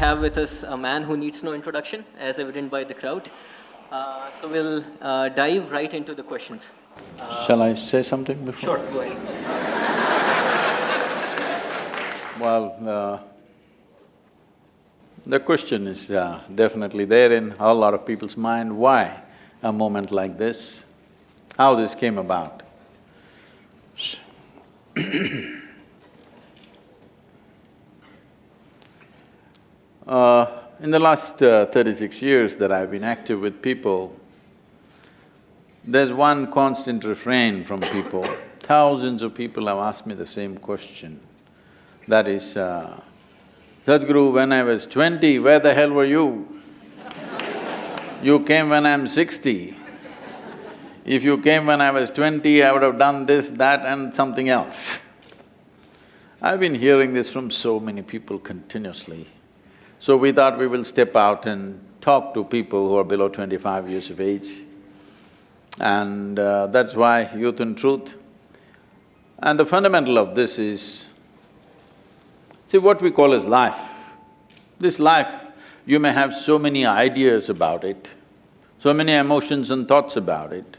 have with us a man who needs no introduction, as evident by the crowd. Uh, so we'll uh, dive right into the questions. Uh, Shall I say something before? Sure, go ahead. Well, uh, the question is uh, definitely there in a lot of people's mind, why a moment like this, how this came about. uh, in the last uh, thirty-six years that I've been active with people, there's one constant refrain from people. Thousands of people have asked me the same question. That is, uh, Sadhguru, when I was twenty, where the hell were you? you came when I'm sixty. If you came when I was twenty, I would have done this, that and something else. I've been hearing this from so many people continuously. So we thought we will step out and talk to people who are below twenty-five years of age. And uh, that's why Youth and Truth. And the fundamental of this is, See, what we call as life, this life, you may have so many ideas about it, so many emotions and thoughts about it,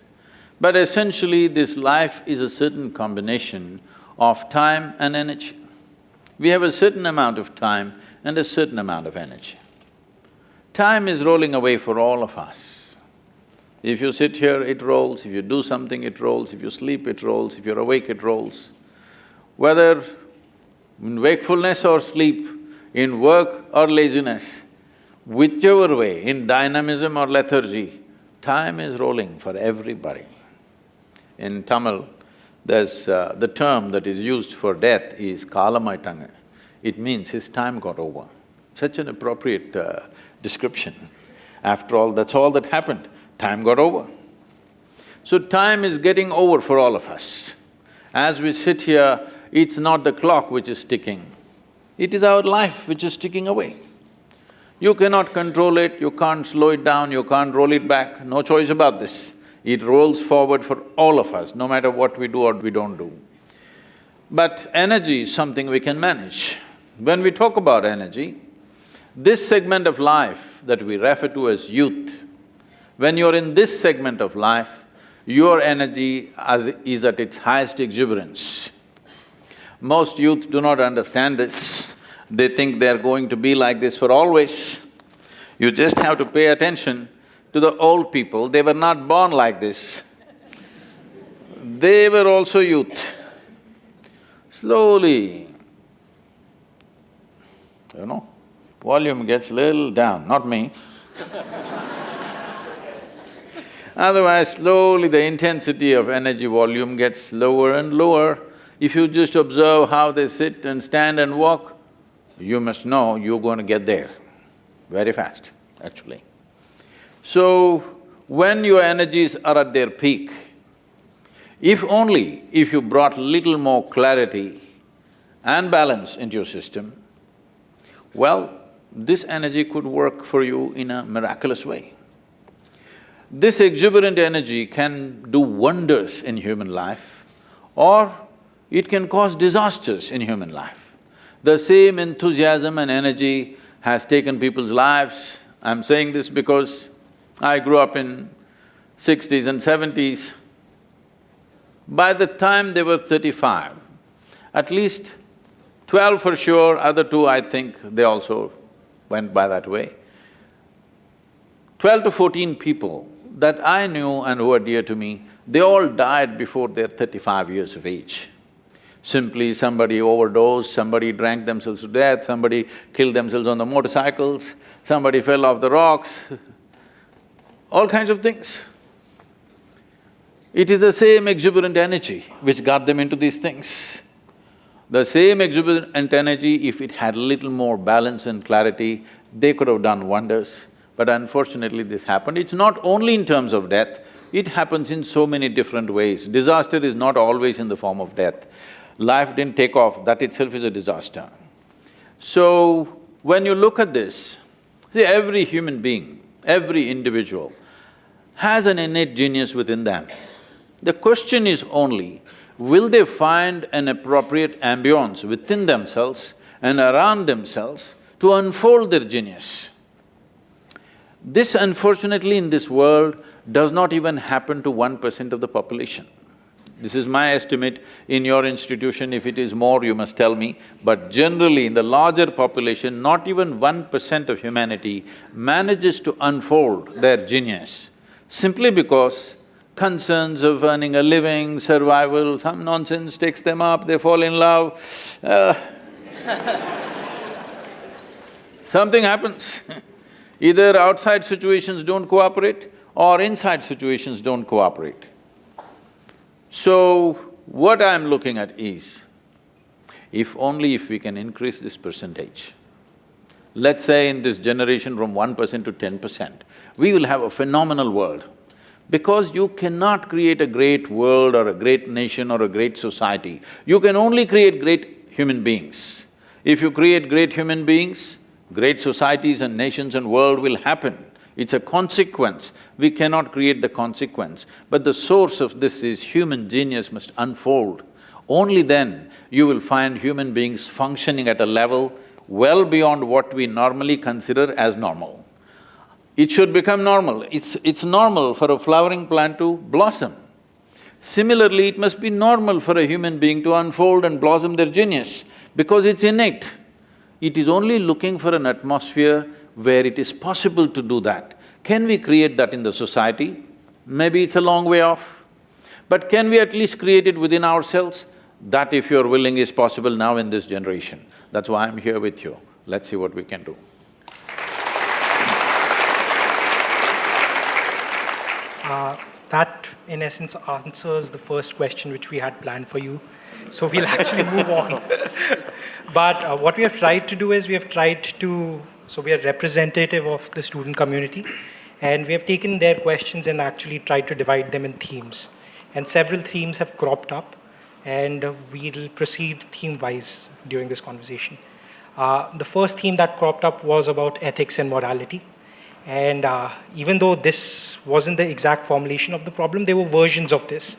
but essentially this life is a certain combination of time and energy. We have a certain amount of time and a certain amount of energy. Time is rolling away for all of us. If you sit here, it rolls, if you do something, it rolls, if you sleep, it rolls, if you're awake, it rolls. Whether in wakefulness or sleep, in work or laziness, whichever way, in dynamism or lethargy, time is rolling for everybody. In Tamil, there's… Uh, the term that is used for death is kalamaittanga. It means his time got over. Such an appropriate uh, description. After all, that's all that happened, time got over. So time is getting over for all of us. As we sit here, it's not the clock which is ticking, it is our life which is ticking away. You cannot control it, you can't slow it down, you can't roll it back, no choice about this. It rolls forward for all of us, no matter what we do or we don't do. But energy is something we can manage. When we talk about energy, this segment of life that we refer to as youth, when you're in this segment of life, your energy is at its highest exuberance. Most youth do not understand this. They think they're going to be like this for always. You just have to pay attention to the old people, they were not born like this. They were also youth. Slowly, you know, volume gets little down, not me Otherwise, slowly the intensity of energy volume gets lower and lower if you just observe how they sit and stand and walk, you must know you're going to get there very fast, actually. So, when your energies are at their peak, if only if you brought little more clarity and balance into your system, well, this energy could work for you in a miraculous way. This exuberant energy can do wonders in human life or it can cause disasters in human life. The same enthusiasm and energy has taken people's lives. I'm saying this because I grew up in sixties and seventies. By the time they were thirty-five, at least twelve for sure, other two I think they also went by that way. Twelve to fourteen people that I knew and who were dear to me, they all died before their thirty-five years of age. Simply somebody overdosed, somebody drank themselves to death, somebody killed themselves on the motorcycles, somebody fell off the rocks, all kinds of things. It is the same exuberant energy which got them into these things. The same exuberant energy, if it had a little more balance and clarity, they could have done wonders. But unfortunately this happened. It's not only in terms of death, it happens in so many different ways. Disaster is not always in the form of death life didn't take off, that itself is a disaster. So, when you look at this, see every human being, every individual has an innate genius within them. The question is only, will they find an appropriate ambience within themselves and around themselves to unfold their genius. This unfortunately in this world does not even happen to one percent of the population. This is my estimate, in your institution, if it is more, you must tell me, but generally in the larger population, not even one percent of humanity manages to unfold their genius, simply because concerns of earning a living, survival, some nonsense takes them up, they fall in love, uh, something happens. Either outside situations don't cooperate or inside situations don't cooperate. So, what I'm looking at is, if only if we can increase this percentage, let's say in this generation from one percent to ten percent, we will have a phenomenal world. Because you cannot create a great world or a great nation or a great society, you can only create great human beings. If you create great human beings, great societies and nations and world will happen. It's a consequence, we cannot create the consequence, but the source of this is human genius must unfold. Only then you will find human beings functioning at a level well beyond what we normally consider as normal. It should become normal. It's… it's normal for a flowering plant to blossom. Similarly, it must be normal for a human being to unfold and blossom their genius because it's innate. It is only looking for an atmosphere where it is possible to do that. Can we create that in the society? Maybe it's a long way off. But can we at least create it within ourselves? That if you're willing is possible now in this generation. That's why I'm here with you. Let's see what we can do. That, in essence, answers the first question which we had planned for you. So we'll actually move on. but uh, what we have tried to do is we have tried to so we are representative of the student community and we have taken their questions and actually tried to divide them in themes. And several themes have cropped up and we'll proceed theme-wise during this conversation. Uh, the first theme that cropped up was about ethics and morality. And uh, even though this wasn't the exact formulation of the problem, there were versions of this.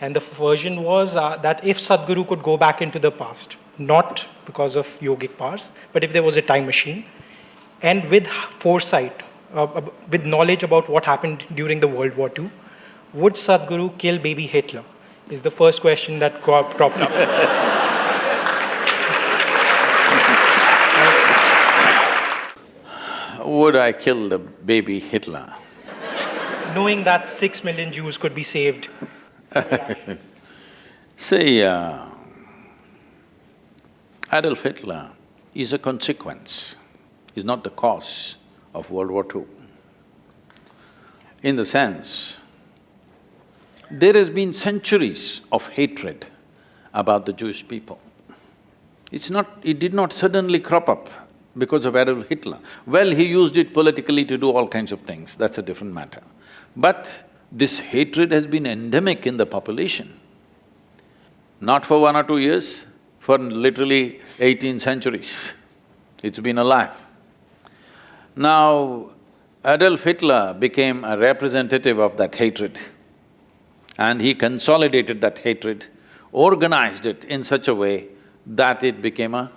And the version was uh, that if Sadhguru could go back into the past, not because of yogic powers, but if there was a time machine, and with foresight, uh, with knowledge about what happened during the World War II, would Sadhguru kill baby Hitler? Is the first question that cropped up. Would I kill the baby Hitler? Knowing that six million Jews could be saved. See, uh, Adolf Hitler is a consequence is not the cause of World War II. In the sense, there has been centuries of hatred about the Jewish people. It's not… it did not suddenly crop up because of Adolf Hitler. Well, he used it politically to do all kinds of things, that's a different matter. But this hatred has been endemic in the population. Not for one or two years, for literally eighteen centuries, it's been alive. Now, Adolf Hitler became a representative of that hatred and he consolidated that hatred, organized it in such a way that it became a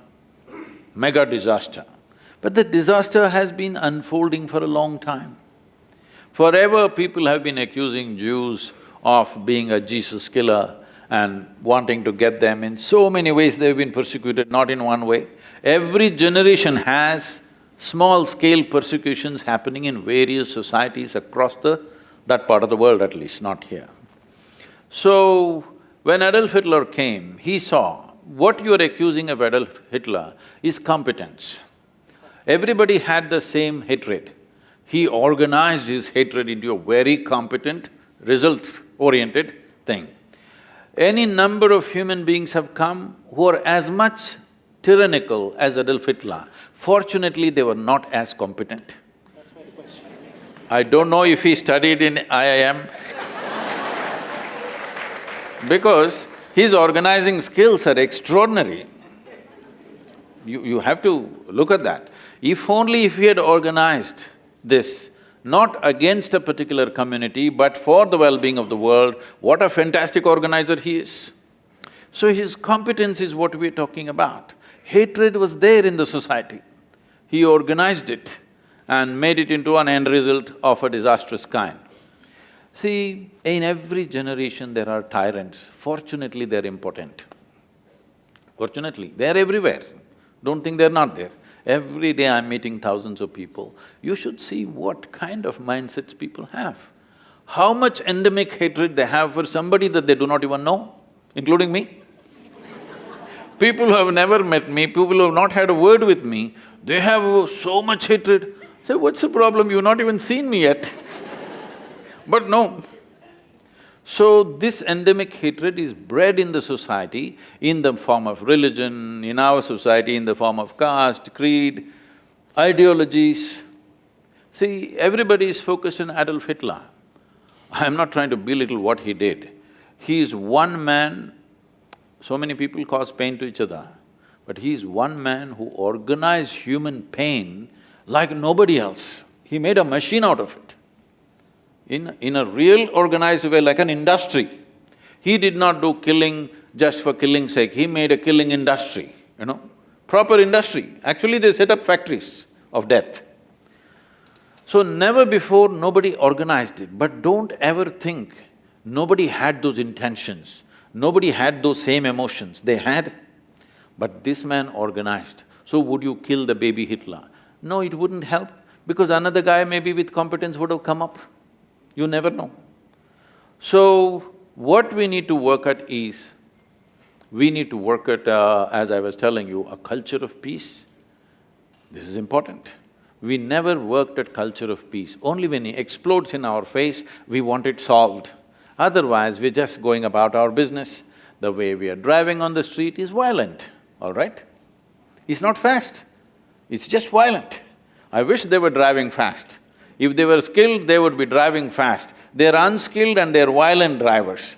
mega disaster. But the disaster has been unfolding for a long time. Forever people have been accusing Jews of being a Jesus killer and wanting to get them in so many ways they've been persecuted, not in one way. Every generation has small-scale persecutions happening in various societies across the… that part of the world at least, not here. So, when Adolf Hitler came, he saw what you're accusing of Adolf Hitler is competence. Everybody had the same hatred. He organized his hatred into a very competent, results-oriented thing. Any number of human beings have come who are as much tyrannical as Adolf Hitler. Fortunately, they were not as competent. I don't know if he studied in IIM because his organizing skills are extraordinary. You… you have to look at that. If only if he had organized this, not against a particular community, but for the well-being of the world, what a fantastic organizer he is. So his competence is what we're talking about hatred was there in the society. He organized it and made it into an end result of a disastrous kind. See, in every generation there are tyrants. Fortunately, they're important. Fortunately, they're everywhere. Don't think they're not there. Every day I'm meeting thousands of people. You should see what kind of mindsets people have. How much endemic hatred they have for somebody that they do not even know, including me. people who have never met me, people who have not had a word with me, they have so much hatred. Say, what's the problem? You've not even seen me yet. But no, so this endemic hatred is bred in the society in the form of religion, in our society in the form of caste, creed, ideologies. See, everybody is focused on Adolf Hitler. I'm not trying to belittle what he did. He is one man, so many people cause pain to each other, but he is one man who organized human pain like nobody else. He made a machine out of it in, in a real organized way, like an industry. He did not do killing just for killing's sake, he made a killing industry, you know, proper industry. Actually, they set up factories of death. So never before nobody organized it, but don't ever think nobody had those intentions, nobody had those same emotions, they had. But this man organized. So would you kill the baby Hitler? No, it wouldn't help, because another guy maybe with competence would have come up. You never know. So, what we need to work at is, we need to work at, uh, as I was telling you, a culture of peace. This is important. We never worked at culture of peace. Only when it explodes in our face, we want it solved. Otherwise, we're just going about our business. The way we are driving on the street is violent, all right? It's not fast, it's just violent. I wish they were driving fast. If they were skilled, they would be driving fast. They're unskilled and they're violent drivers.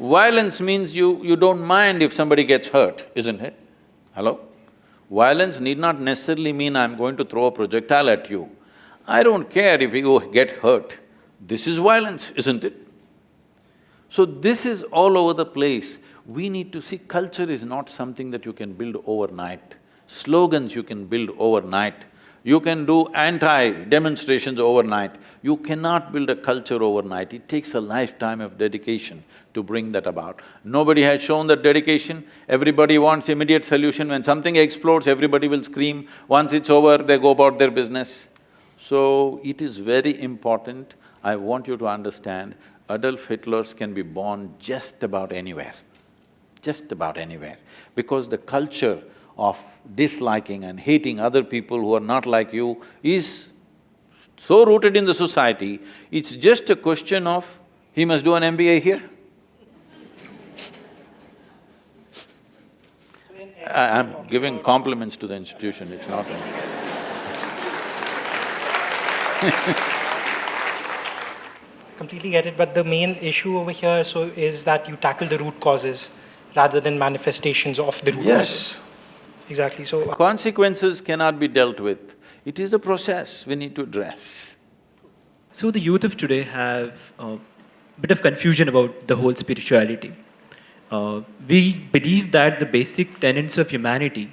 Violence means you… you don't mind if somebody gets hurt, isn't it? Hello? Violence need not necessarily mean I'm going to throw a projectile at you. I don't care if you get hurt. This is violence, isn't it? So this is all over the place. We need to see culture is not something that you can build overnight. Slogans you can build overnight. You can do anti-demonstrations overnight. You cannot build a culture overnight. It takes a lifetime of dedication to bring that about. Nobody has shown that dedication. Everybody wants immediate solution. When something explodes, everybody will scream. Once it's over, they go about their business. So, it is very important. I want you to understand, Adolf Hitlers can be born just about anywhere, just about anywhere. Because the culture of disliking and hating other people who are not like you is so rooted in the society, it's just a question of, he must do an MBA here. I, am giving compliments to the institution, it's not Completely get it, but the main issue over here so is that you tackle the root causes rather than manifestations of the root yes. causes. Exactly, so… Consequences cannot be dealt with. It is the process we need to address. So the youth of today have a bit of confusion about the whole spirituality. Uh, we believe that the basic tenets of humanity,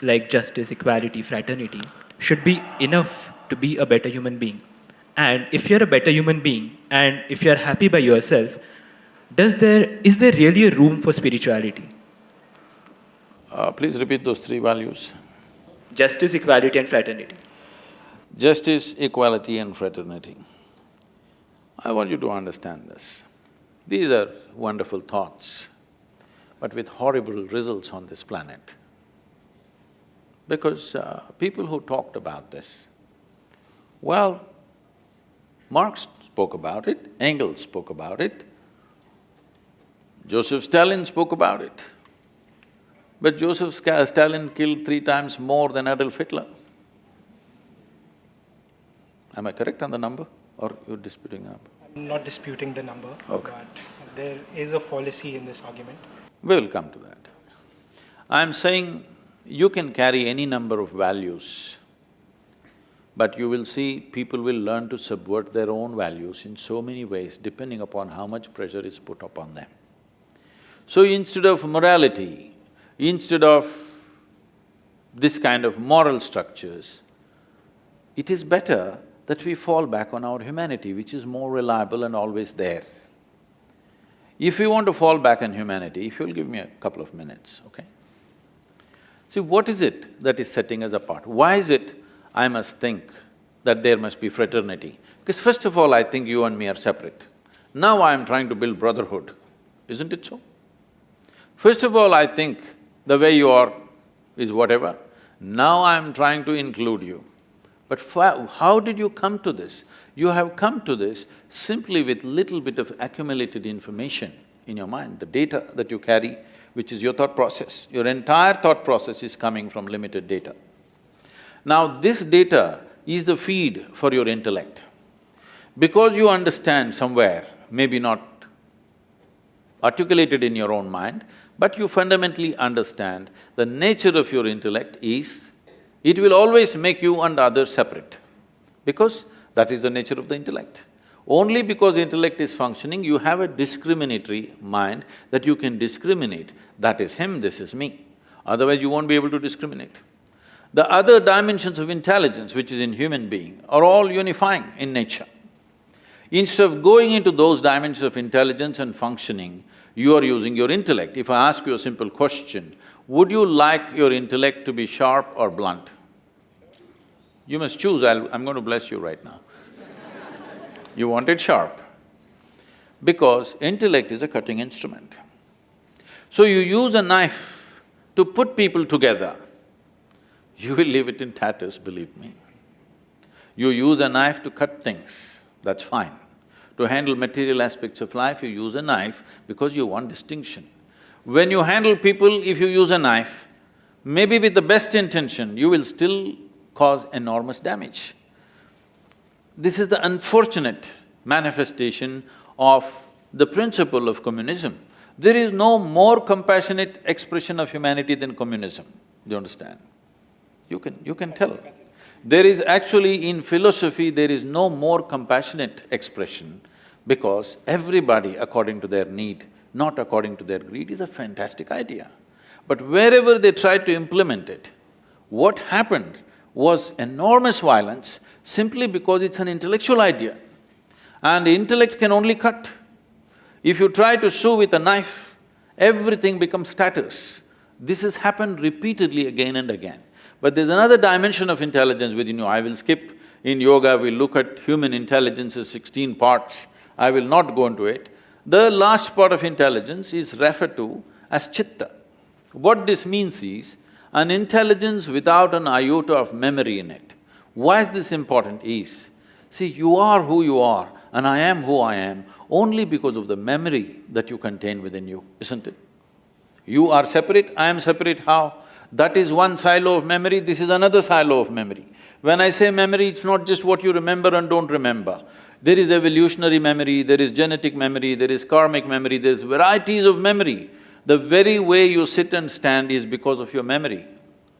like justice, equality, fraternity, should be enough to be a better human being. And if you're a better human being, and if you're happy by yourself, does there, is there really a room for spirituality? Uh, please repeat those three values. Justice, equality and fraternity. Justice, equality and fraternity. I want you to understand this. These are wonderful thoughts, but with horrible results on this planet. Because uh, people who talked about this, well, Marx spoke about it, Engels spoke about it, Joseph Stalin spoke about it. But Joseph Stalin killed three times more than Adolf Hitler. Am I correct on the number or you're disputing the number? I'm not disputing the number, okay. but there is a fallacy in this argument. We will come to that. I'm saying you can carry any number of values, but you will see people will learn to subvert their own values in so many ways depending upon how much pressure is put upon them. So instead of morality, Instead of this kind of moral structures, it is better that we fall back on our humanity, which is more reliable and always there. If we want to fall back on humanity, if you'll give me a couple of minutes, okay? See, what is it that is setting us apart? Why is it I must think that there must be fraternity? Because first of all, I think you and me are separate. Now I am trying to build brotherhood, isn't it so? First of all, I think the way you are is whatever. Now I am trying to include you. But how did you come to this? You have come to this simply with little bit of accumulated information in your mind, the data that you carry, which is your thought process. Your entire thought process is coming from limited data. Now this data is the feed for your intellect. Because you understand somewhere, maybe not articulated in your own mind, but you fundamentally understand the nature of your intellect is, it will always make you and others separate, because that is the nature of the intellect. Only because intellect is functioning, you have a discriminatory mind that you can discriminate, that is him, this is me. Otherwise, you won't be able to discriminate. The other dimensions of intelligence, which is in human being, are all unifying in nature. Instead of going into those dimensions of intelligence and functioning, you are using your intellect. If I ask you a simple question, would you like your intellect to be sharp or blunt? You must choose, I'll, I'm going to bless you right now. you want it sharp, because intellect is a cutting instrument. So you use a knife to put people together, you will leave it in tatters, believe me. You use a knife to cut things, that's fine. To handle material aspects of life, you use a knife because you want distinction. When you handle people, if you use a knife, maybe with the best intention, you will still cause enormous damage. This is the unfortunate manifestation of the principle of communism. There is no more compassionate expression of humanity than communism, do you understand? You can… you can tell. There is actually, in philosophy, there is no more compassionate expression because everybody according to their need, not according to their greed is a fantastic idea. But wherever they tried to implement it, what happened was enormous violence simply because it's an intellectual idea. And intellect can only cut. If you try to sew with a knife, everything becomes tatters. This has happened repeatedly again and again. But there's another dimension of intelligence within you, I will skip. In yoga, we look at human intelligence as sixteen parts, I will not go into it. The last part of intelligence is referred to as chitta. What this means is, an intelligence without an iota of memory in it. Why is this important is, see, you are who you are and I am who I am only because of the memory that you contain within you, isn't it? You are separate, I am separate, how? That is one silo of memory, this is another silo of memory. When I say memory, it's not just what you remember and don't remember. There is evolutionary memory, there is genetic memory, there is karmic memory, there's varieties of memory. The very way you sit and stand is because of your memory,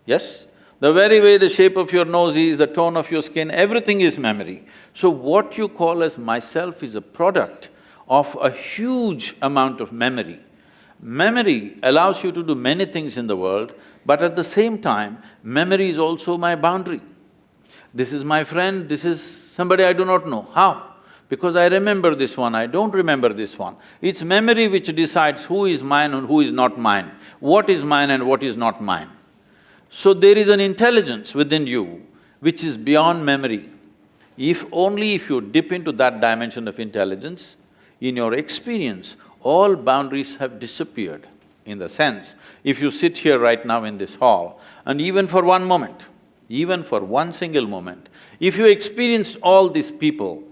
yes? The very way the shape of your nose is, the tone of your skin, everything is memory. So what you call as myself is a product of a huge amount of memory. Memory allows you to do many things in the world, but at the same time, memory is also my boundary. This is my friend, this is somebody I do not know. How? Because I remember this one, I don't remember this one. It's memory which decides who is mine and who is not mine, what is mine and what is not mine. So there is an intelligence within you which is beyond memory. If only if you dip into that dimension of intelligence, in your experience, all boundaries have disappeared in the sense, if you sit here right now in this hall and even for one moment, even for one single moment, if you experienced all these people,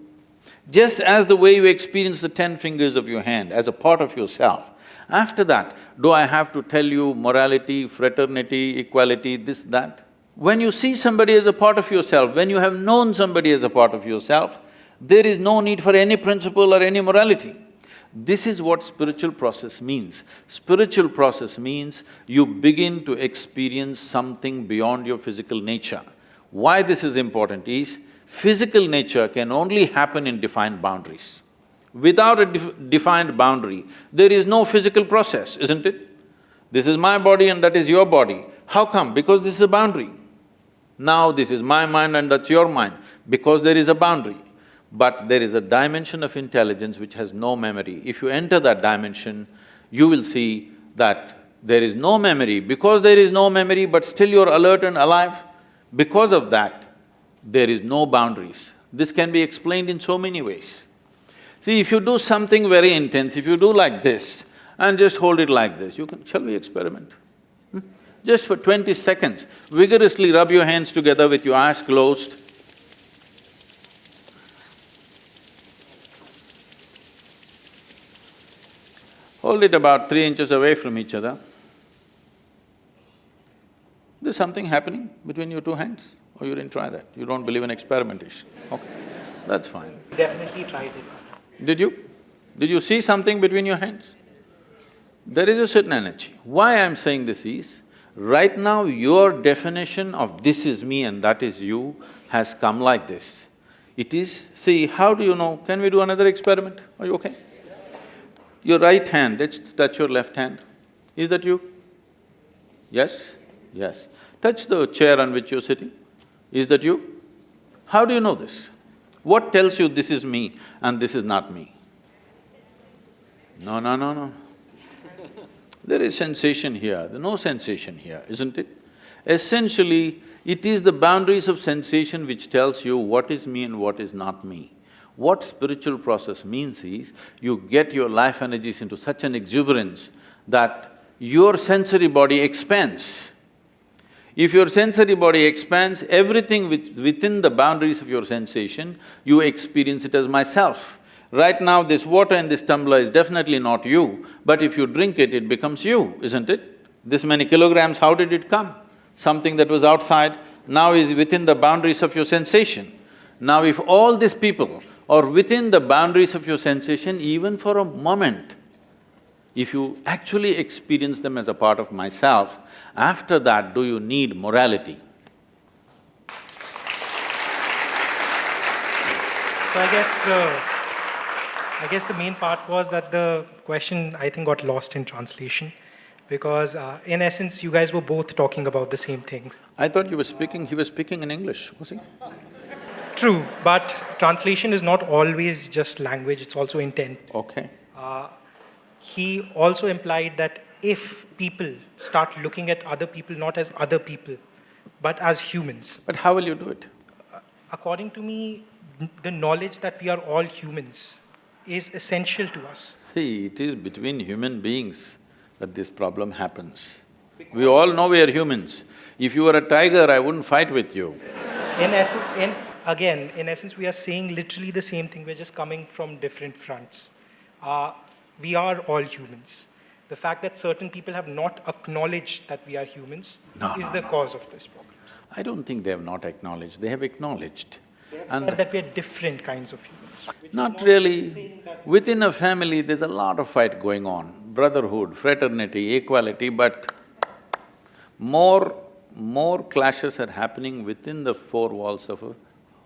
just as the way you experience the ten fingers of your hand as a part of yourself, after that, do I have to tell you morality, fraternity, equality, this, that? When you see somebody as a part of yourself, when you have known somebody as a part of yourself, there is no need for any principle or any morality. This is what spiritual process means. Spiritual process means you begin to experience something beyond your physical nature. Why this is important is, physical nature can only happen in defined boundaries. Without a def defined boundary, there is no physical process, isn't it? This is my body and that is your body. How come? Because this is a boundary. Now this is my mind and that's your mind, because there is a boundary. But there is a dimension of intelligence which has no memory. If you enter that dimension, you will see that there is no memory. Because there is no memory, but still you're alert and alive, because of that, there is no boundaries. This can be explained in so many ways. See, if you do something very intense, if you do like this and just hold it like this, you can… Shall we experiment? Hmm? Just for twenty seconds, vigorously rub your hands together with your eyes closed. Hold it about three inches away from each other. There's something happening between your two hands, or you didn't try that? You don't believe in experimentation? Okay, that's fine. Definitely tried it. Did you? Did you see something between your hands? There is a certain energy. Why I'm saying this is, right now your definition of this is me and that is you has come like this. It is… see, how do you know? Can we do another experiment? Are you okay? Your right hand, let's touch your left hand. Is that you? Yes? Yes. Touch the chair on which you're sitting. Is that you? How do you know this? What tells you this is me and this is not me? No, no, no, no. There is sensation here, there's no sensation here, isn't it? Essentially, it is the boundaries of sensation which tells you what is me and what is not me. What spiritual process means is, you get your life energies into such an exuberance that your sensory body expands. If your sensory body expands, everything which within the boundaries of your sensation, you experience it as myself. Right now, this water in this tumbler is definitely not you, but if you drink it, it becomes you, isn't it? This many kilograms, how did it come? Something that was outside now is within the boundaries of your sensation. Now if all these people are within the boundaries of your sensation even for a moment, if you actually experience them as a part of myself, after that, do you need morality? So I guess the… I guess the main part was that the question, I think, got lost in translation because uh, in essence, you guys were both talking about the same things. I thought you were speaking… he was speaking in English, was he? True, but translation is not always just language, it's also intent. Okay. Uh, he also implied that if people start looking at other people not as other people, but as humans, But how will you do it? according to me, the knowledge that we are all humans is essential to us. See, it is between human beings that this problem happens. We all know we are humans. If you were a tiger, I wouldn't fight with you. In essence, in, again, in essence, we are saying literally the same thing, we're just coming from different fronts. Uh, we are all humans. The fact that certain people have not acknowledged that we are humans No, is no, the no. cause of this problem. I don't think they have not acknowledged, they have acknowledged. And And that we are different kinds of humans. not really, within a family, there's a lot of fight going on, brotherhood, fraternity, equality, but more, more clashes are happening within the four walls of a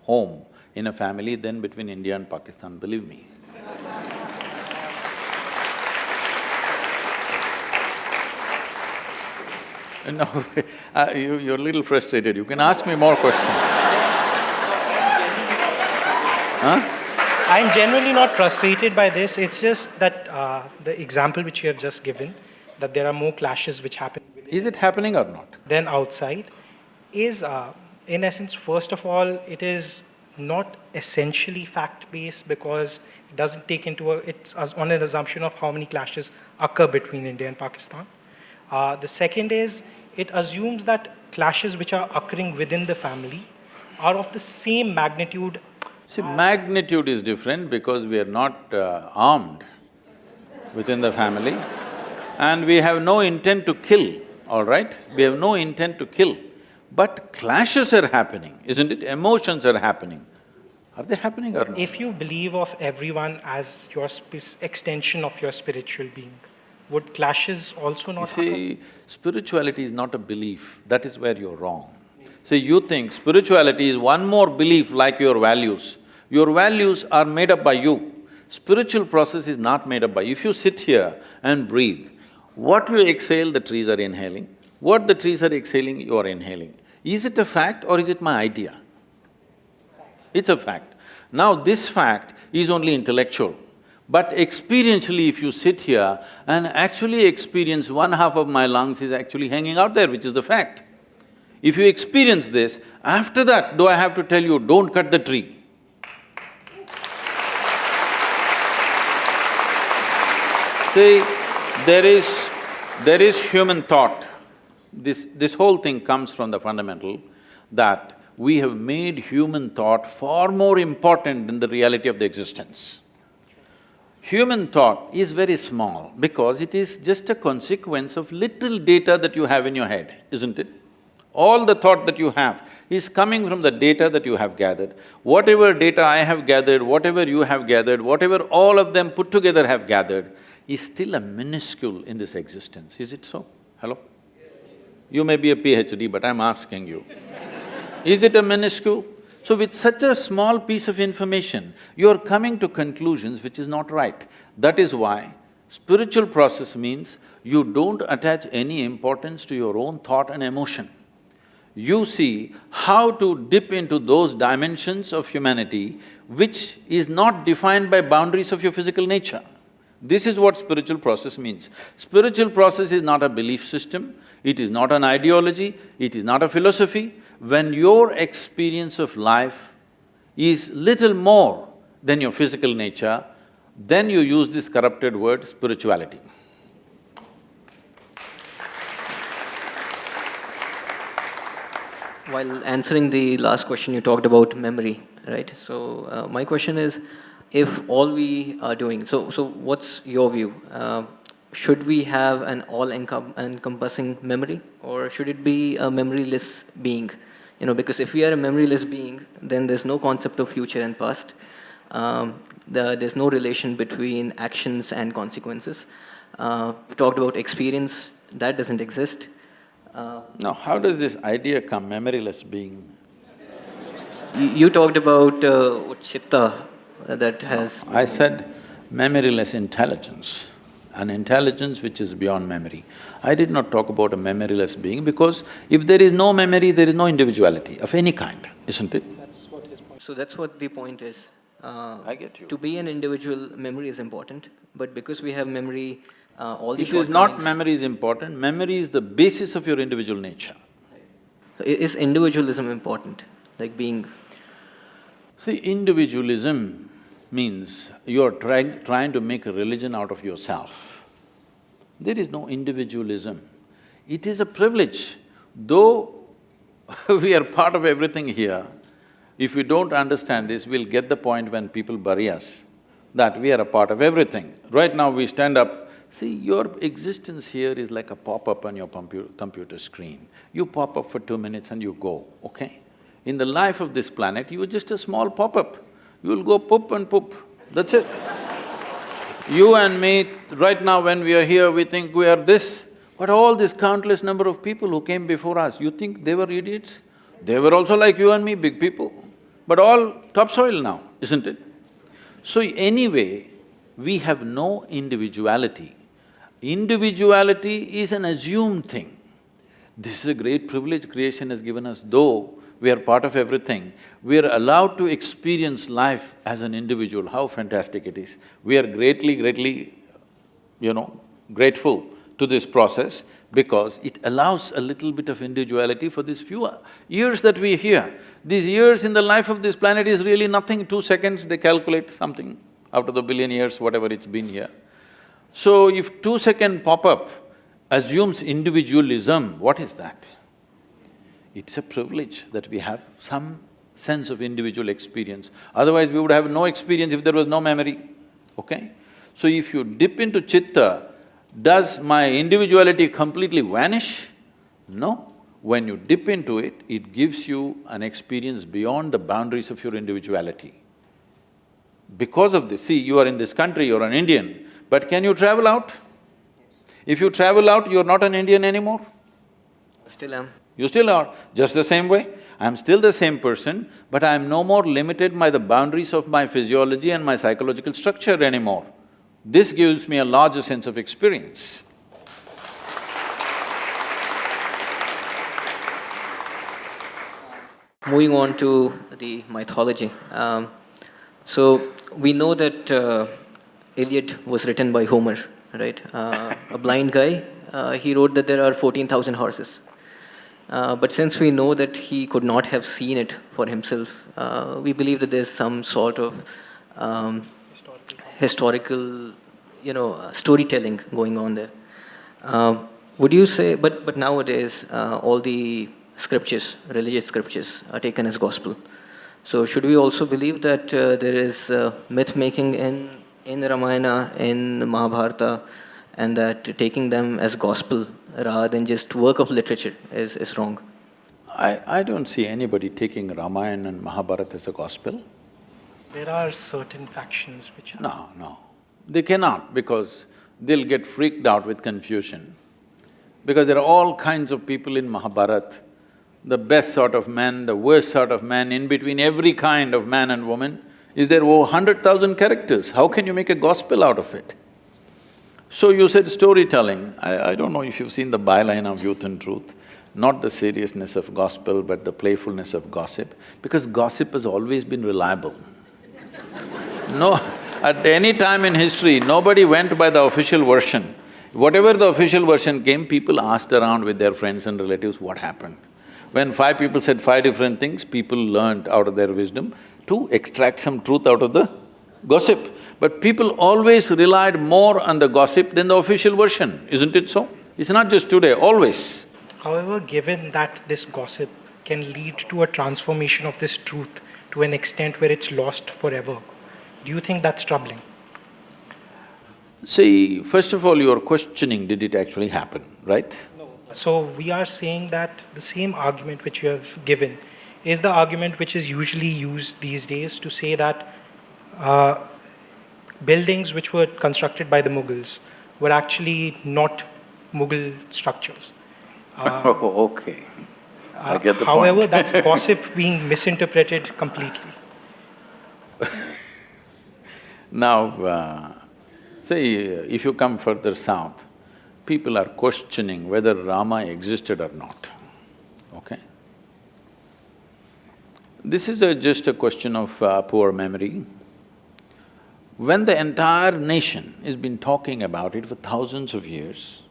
home in a family than between India and Pakistan, believe me. No, uh, you, you're a little frustrated, you can ask me more questions. Huh? I'm genuinely not frustrated by this. It's just that uh, the example which you have just given, that there are more clashes which happen Is it happening or not? Then outside, is uh, in essence, first of all, it is not essentially fact-based because it doesn't take into a, it's on an assumption of how many clashes occur between India and Pakistan. Uh, the second is it assumes that clashes which are occurring within the family are of the same magnitude See, magnitude is different because we are not uh, armed within the family and we have no intent to kill, all right? We have no intent to kill, but clashes are happening, isn't it? Emotions are happening. Are they happening or not? If you believe of everyone as your sp- extension of your spiritual being, would clashes also not occur? see, spirituality is not a belief, that is where you're wrong. See, you think spirituality is one more belief like your values. Your values are made up by you. Spiritual process is not made up by… If you sit here and breathe, what you exhale, the trees are inhaling. What the trees are exhaling, you are inhaling. Is it a fact or is it my idea? It's a fact. Now this fact is only intellectual, but experientially if you sit here and actually experience one half of my lungs is actually hanging out there, which is the fact. If you experience this, after that, do I have to tell you, don't cut the tree? See, there is… there is human thought. This… this whole thing comes from the fundamental that we have made human thought far more important than the reality of the existence. Human thought is very small because it is just a consequence of little data that you have in your head, isn't it? All the thought that you have is coming from the data that you have gathered. Whatever data I have gathered, whatever you have gathered, whatever all of them put together have gathered, is still a minuscule in this existence, is it so? Hello? You may be a PhD, but I'm asking you. Is it a minuscule? So with such a small piece of information, you're coming to conclusions which is not right. That is why spiritual process means you don't attach any importance to your own thought and emotion. You see how to dip into those dimensions of humanity which is not defined by boundaries of your physical nature. This is what spiritual process means. Spiritual process is not a belief system, it is not an ideology, it is not a philosophy. When your experience of life is little more than your physical nature, then you use this corrupted word spirituality. While answering the last question, you talked about memory, right? So, uh, my question is, if all we are doing, so, so what's your view? Uh, should we have an all-encompassing memory, or should it be a memoryless being? You know, because if we are a memoryless being, then there's no concept of future and past. Um, the, there's no relation between actions and consequences. Uh, we talked about experience, that doesn't exist. Uh, Now, how does this idea come, memoryless being? you, you talked about uh, chitta that has… I said memoryless intelligence, an intelligence which is beyond memory. I did not talk about a memoryless being because if there is no memory, there is no individuality of any kind, isn't it? That's what his point. So that's what the point is. Uh, I get you. To be an individual, memory is important, but because we have memory, uh, all the It is not memory is important, memory is the basis of your individual nature. I- Is individualism important, like being… See, individualism means you're trying, trying to make a religion out of yourself. There is no individualism. It is a privilege. Though we are part of everything here, if we don't understand this, we'll get the point when people bury us, that we are a part of everything. Right now we stand up, see, your existence here is like a pop-up on your computer screen. You pop up for two minutes and you go, okay? In the life of this planet, you are just a small pop-up. You'll go poop and poop, that's it. You and me, right now when we are here, we think we are this, but all this countless number of people who came before us, you think they were idiots? They were also like you and me, big people, but all topsoil now, isn't it? So anyway, we have no individuality. Individuality is an assumed thing. This is a great privilege creation has given us, though we are part of everything, we are allowed to experience life as an individual, how fantastic it is. We are greatly, greatly, you know, grateful to this process because it allows a little bit of individuality for these few years that we are here. These years in the life of this planet is really nothing, two seconds they calculate something out of the billion years, whatever it's been here. So if two-second pop-up assumes individualism, what is that? It's a privilege that we have some sense of individual experience. Otherwise, we would have no experience if there was no memory, okay? So if you dip into chitta, does my individuality completely vanish? No. When you dip into it, it gives you an experience beyond the boundaries of your individuality. Because of this, see, you are in this country, you're an Indian, but can you travel out? Yes. If you travel out, you're not an Indian anymore. Still am. You still are, just the same way. I'm still the same person, but I'm no more limited by the boundaries of my physiology and my psychological structure anymore. This gives me a larger sense of experience. Moving on to the mythology, um, so we know that uh, Iliad was written by Homer, right? Uh, a blind guy, uh, he wrote that there are 14,000 horses, uh, but since we know that he could not have seen it for himself, uh, we believe that there's some sort of um, historical, you know, uh, storytelling going on there. Um, would you say, but, but nowadays, uh, all the scriptures, religious scriptures, are taken as gospel. So should we also believe that uh, there is uh, myth making in, in Ramayana, in Mahabharata, and that taking them as gospel rather than just work of literature is, is wrong? I, I don't see anybody taking Ramayana and Mahabharata as a gospel. There are certain factions which are. No, no. They cannot because they'll get freaked out with confusion. Because there are all kinds of people in Mahabharata, the best sort of man, the worst sort of man, in between every kind of man and woman, is there over hundred thousand characters. How can you make a gospel out of it? So you said storytelling. I, I don't know if you've seen the byline of Youth and Truth, not the seriousness of gospel, but the playfulness of gossip, because gossip has always been reliable. No, at any time in history, nobody went by the official version. Whatever the official version came, people asked around with their friends and relatives what happened. When five people said five different things, people learned out of their wisdom to extract some truth out of the gossip. But people always relied more on the gossip than the official version, isn't it so? It's not just today, always. However, given that this gossip can lead to a transformation of this truth to an extent where it's lost forever, do you think that's troubling? See, first of all, you're questioning, did it actually happen, right? No. So we are saying that the same argument which you have given is the argument which is usually used these days to say that uh, buildings which were constructed by the Mughals were actually not Mughal structures. Oh, okay. I get the Uh, However, point. that's gossip being misinterpreted completely. Now, uh, say, if you come further south, people are questioning whether Rama existed or not, okay? This is a, just a question of uh, poor memory. When the entire nation has been talking about it for thousands of years,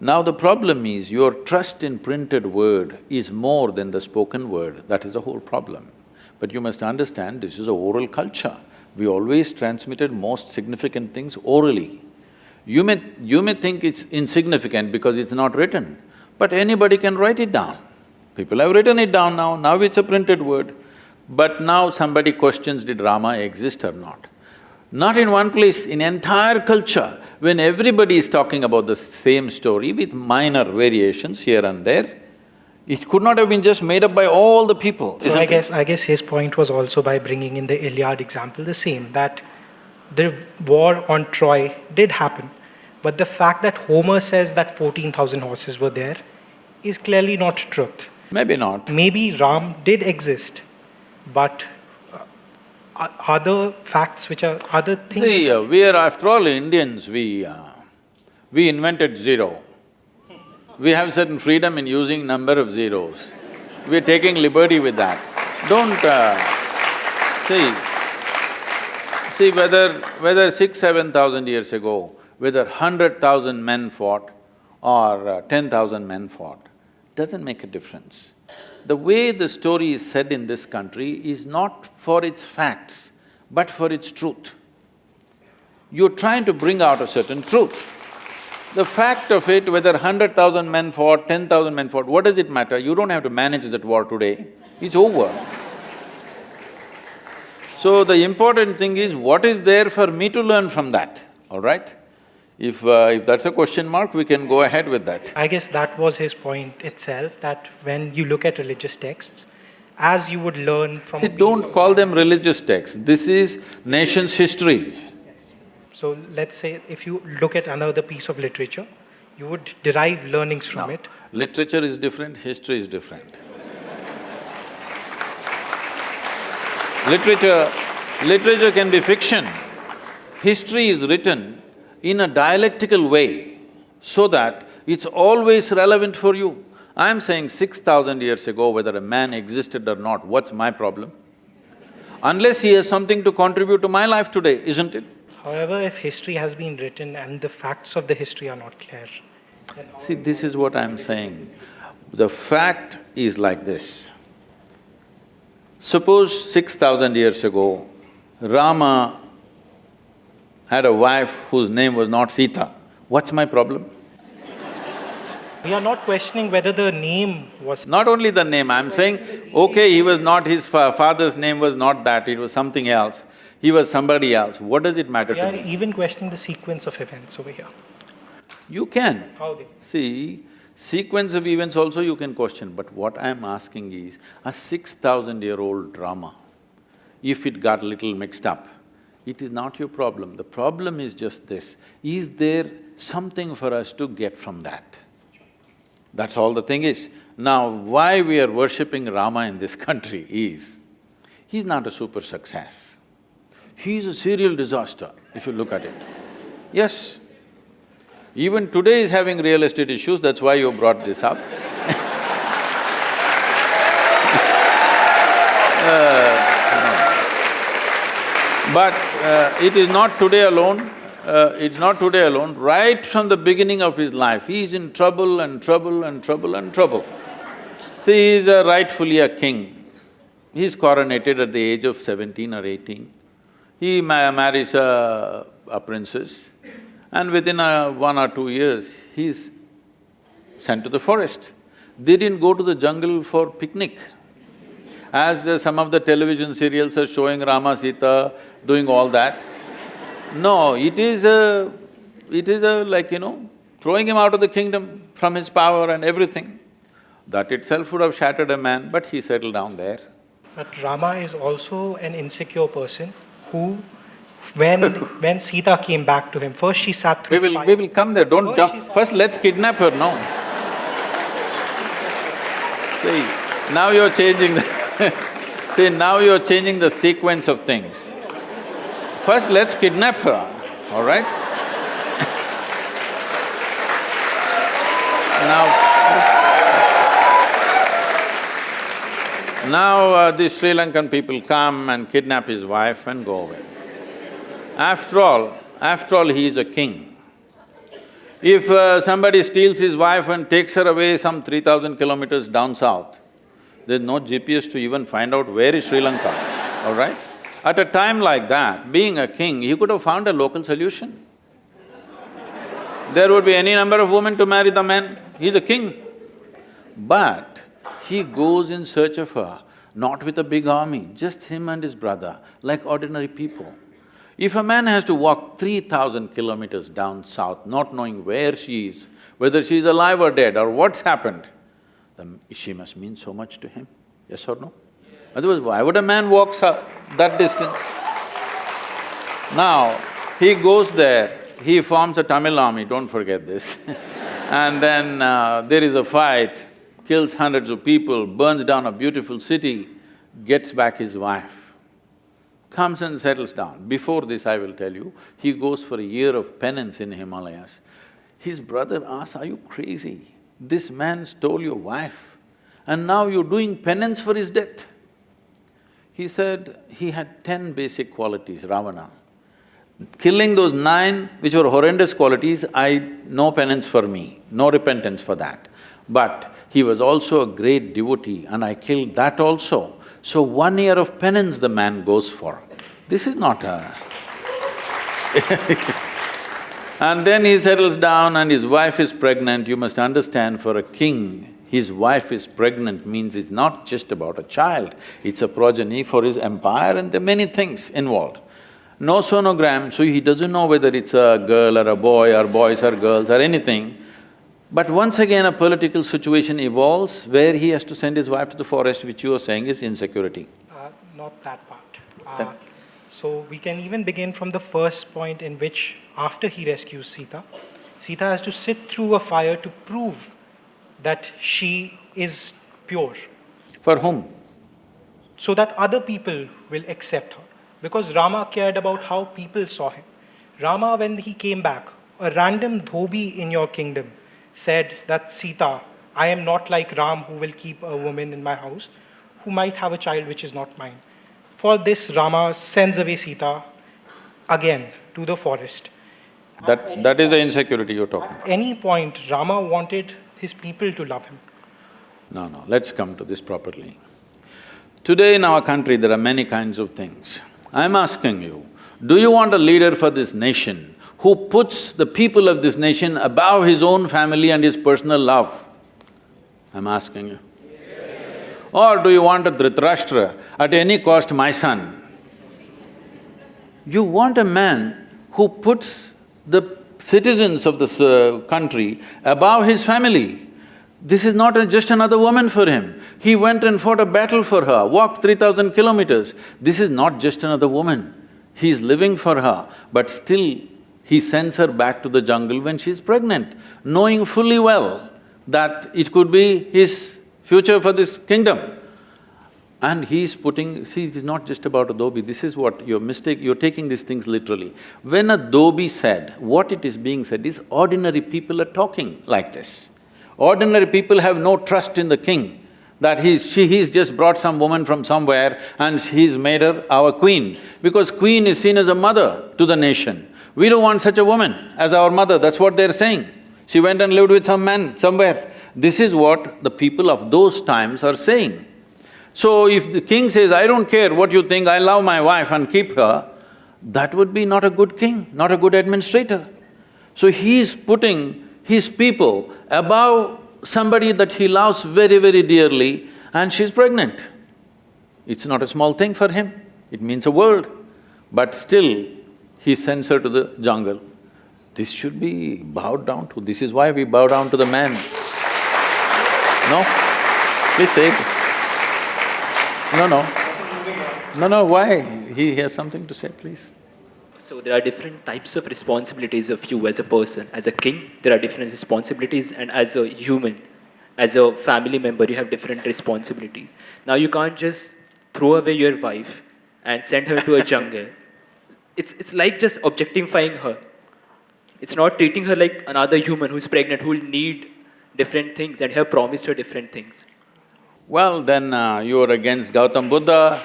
now the problem is your trust in printed word is more than the spoken word, that is the whole problem. But you must understand, this is a oral culture. We always transmitted most significant things orally. You may… you may think it's insignificant because it's not written, but anybody can write it down. People have written it down now, now it's a printed word. But now somebody questions, did Rama exist or not? Not in one place, in entire culture, when everybody is talking about the same story with minor variations here and there, it could not have been just made up by all the people, So I it? guess, I guess his point was also by bringing in the Iliad example the same, that the war on Troy did happen, but the fact that Homer says that 14,000 horses were there is clearly not truth. Maybe not. Maybe Ram did exist, but other facts which are, other things… See, uh, we are, after all, Indians, we… Uh, we invented zero. We have certain freedom in using number of zeros. We're taking liberty with that. Don't… Uh, see, see whether… whether six, seven thousand years ago, whether hundred thousand men fought or uh, ten thousand men fought, doesn't make a difference. The way the story is said in this country is not for its facts, but for its truth. You're trying to bring out a certain truth. The fact of it, whether hundred thousand men fought, ten thousand men fought, what does it matter? You don't have to manage that war today, it's over. So the important thing is, what is there for me to learn from that, all right? If… Uh, if that's a question mark, we can go ahead with that. I guess that was his point itself, that when you look at religious texts, as you would learn from… See, don't call them religious texts, this is nation's history. So let's say if you look at another piece of literature, you would derive learnings from No. it. Literature is different, history is different. Literature… literature can be fiction. History is written in a dialectical way so that it's always relevant for you. I'm saying six thousand years ago, whether a man existed or not, what's my problem? Unless he has something to contribute to my life today, isn't it? However, if history has been written and the facts of the history are not clear, See, this is what I'm saying. The fact is like this. Suppose six thousand years ago, Rama had a wife whose name was not Sita. What's my problem? we are not questioning whether the name was Not only the name, I'm saying, okay, he was not… his fa father's name was not that, it was something else. He was somebody else. What does it matter We to are even questioning the sequence of events over here. You can. How they… See, sequence of events also you can question, but what I'm asking is, a six thousand year old drama, if it got little mixed up, it is not your problem. The problem is just this, is there something for us to get from that? That's all the thing is. Now, why we are worshipping Rama in this country is, he's not a super success. He's a serial disaster, if you look at it. Yes, even today is having real estate issues, that's why you brought this up. Uh, But uh, it is not today alone, uh, it's not today alone. Right from the beginning of his life, he is in trouble and trouble and trouble and trouble. See, he is a rightfully a king. He is coronated at the age of seventeen or eighteen. He ma marries a, a princess and within a one or two years, he's sent to the forest. They didn't go to the jungle for picnic. As uh, some of the television serials are showing Rama, Sita doing all that. No, it is a… it is a like, you know, throwing him out of the kingdom from his power and everything. That itself would have shattered a man, but he settled down there. But Rama is also an insecure person who, when… when Sita came back to him, first she sat through We will… fire. we will come there, don't First jump. First, let's kidnap her, no. See, now you're changing the see, now you're changing the sequence of things. First, let's kidnap her, all right? now, now uh, the Sri Lankan people come and kidnap his wife and go away. After all, after all, he is a king. If uh, somebody steals his wife and takes her away some three thousand kilometers down south, there's no GPS to even find out where is Sri Lanka, all right? At a time like that, being a king, he could have found a local solution. There would be any number of women to marry the men, he's a king. But he goes in search of her, not with a big army, just him and his brother, like ordinary people. If a man has to walk three thousand kilometers down south, not knowing where she is, whether she is alive or dead or what's happened, then she must mean so much to him, yes or no? Otherwise, why would a man walk that distance? Now, he goes there, he forms a Tamil army, don't forget this and then uh, there is a fight, kills hundreds of people, burns down a beautiful city, gets back his wife, comes and settles down. Before this, I will tell you, he goes for a year of penance in Himalayas. His brother asks, are you crazy? This man stole your wife and now you're doing penance for his death. He said he had ten basic qualities, Ravana. Killing those nine, which were horrendous qualities, I… no penance for me, no repentance for that. But he was also a great devotee and I killed that also. So one year of penance the man goes for. This is not a And then he settles down and his wife is pregnant. You must understand, for a king, his wife is pregnant means it's not just about a child, it's a progeny for his empire and there are many things involved. No sonogram, so he doesn't know whether it's a girl or a boy or boys or girls or anything. But once again, a political situation evolves where he has to send his wife to the forest, which you are saying is insecurity. Uh, not that part. Uh, Then- so we can even begin from the first point in which, after he rescues Sita, Sita has to sit through a fire to prove that she is pure, For whom? so that other people will accept her. Because Rama cared about how people saw him. Rama, when he came back, a random dhobi in your kingdom said that Sita, I am not like Ram who will keep a woman in my house who might have a child which is not mine. For this, Rama sends away Sita again to the forest. That, that is the insecurity you're talking about. At any point, Rama wanted his people to love him. No, no, let's come to this properly. Today in our country, there are many kinds of things. I'm asking you, do you want a leader for this nation who puts the people of this nation above his own family and his personal love? I'm asking you. Or do you want a Dhritarashtra, at any cost my son? You want a man who puts the citizens of this uh, country above his family. This is not a- just another woman for him. He went and fought a battle for her, walked three thousand kilometers. This is not just another woman. He is living for her, but still he sends her back to the jungle when she's pregnant, knowing fully well that it could be his future for this kingdom. And he's putting… see, it is not just about a dhobi, this is what your mistake… you're taking these things literally. When a dhobi said, what it is being said is ordinary people are talking like this. Ordinary people have no trust in the king, that he's… she… he's just brought some woman from somewhere and he's made her our queen, because queen is seen as a mother to the nation. We don't want such a woman as our mother, that's what they're saying. She went and lived with some man somewhere. This is what the people of those times are saying. So if the king says, I don't care what you think, I love my wife and keep her, that would be not a good king, not a good administrator. So he is putting his people above somebody that he loves very, very dearly and she's pregnant. It's not a small thing for him, it means a world. But still, he sends her to the jungle. This should be bowed down to, this is why we bow down to the man. No? Please say it. No, no. No, no, why? He has something to say, please. So there are different types of responsibilities of you as a person. As a king, there are different responsibilities, and as a human, as a family member, you have different responsibilities. Now you can't just throw away your wife and send her to a jungle. It's, it's like just objectifying her. It's not treating her like another human who's pregnant, who will need different things and have promised her different things. Well, then uh, you're against Gautam Buddha,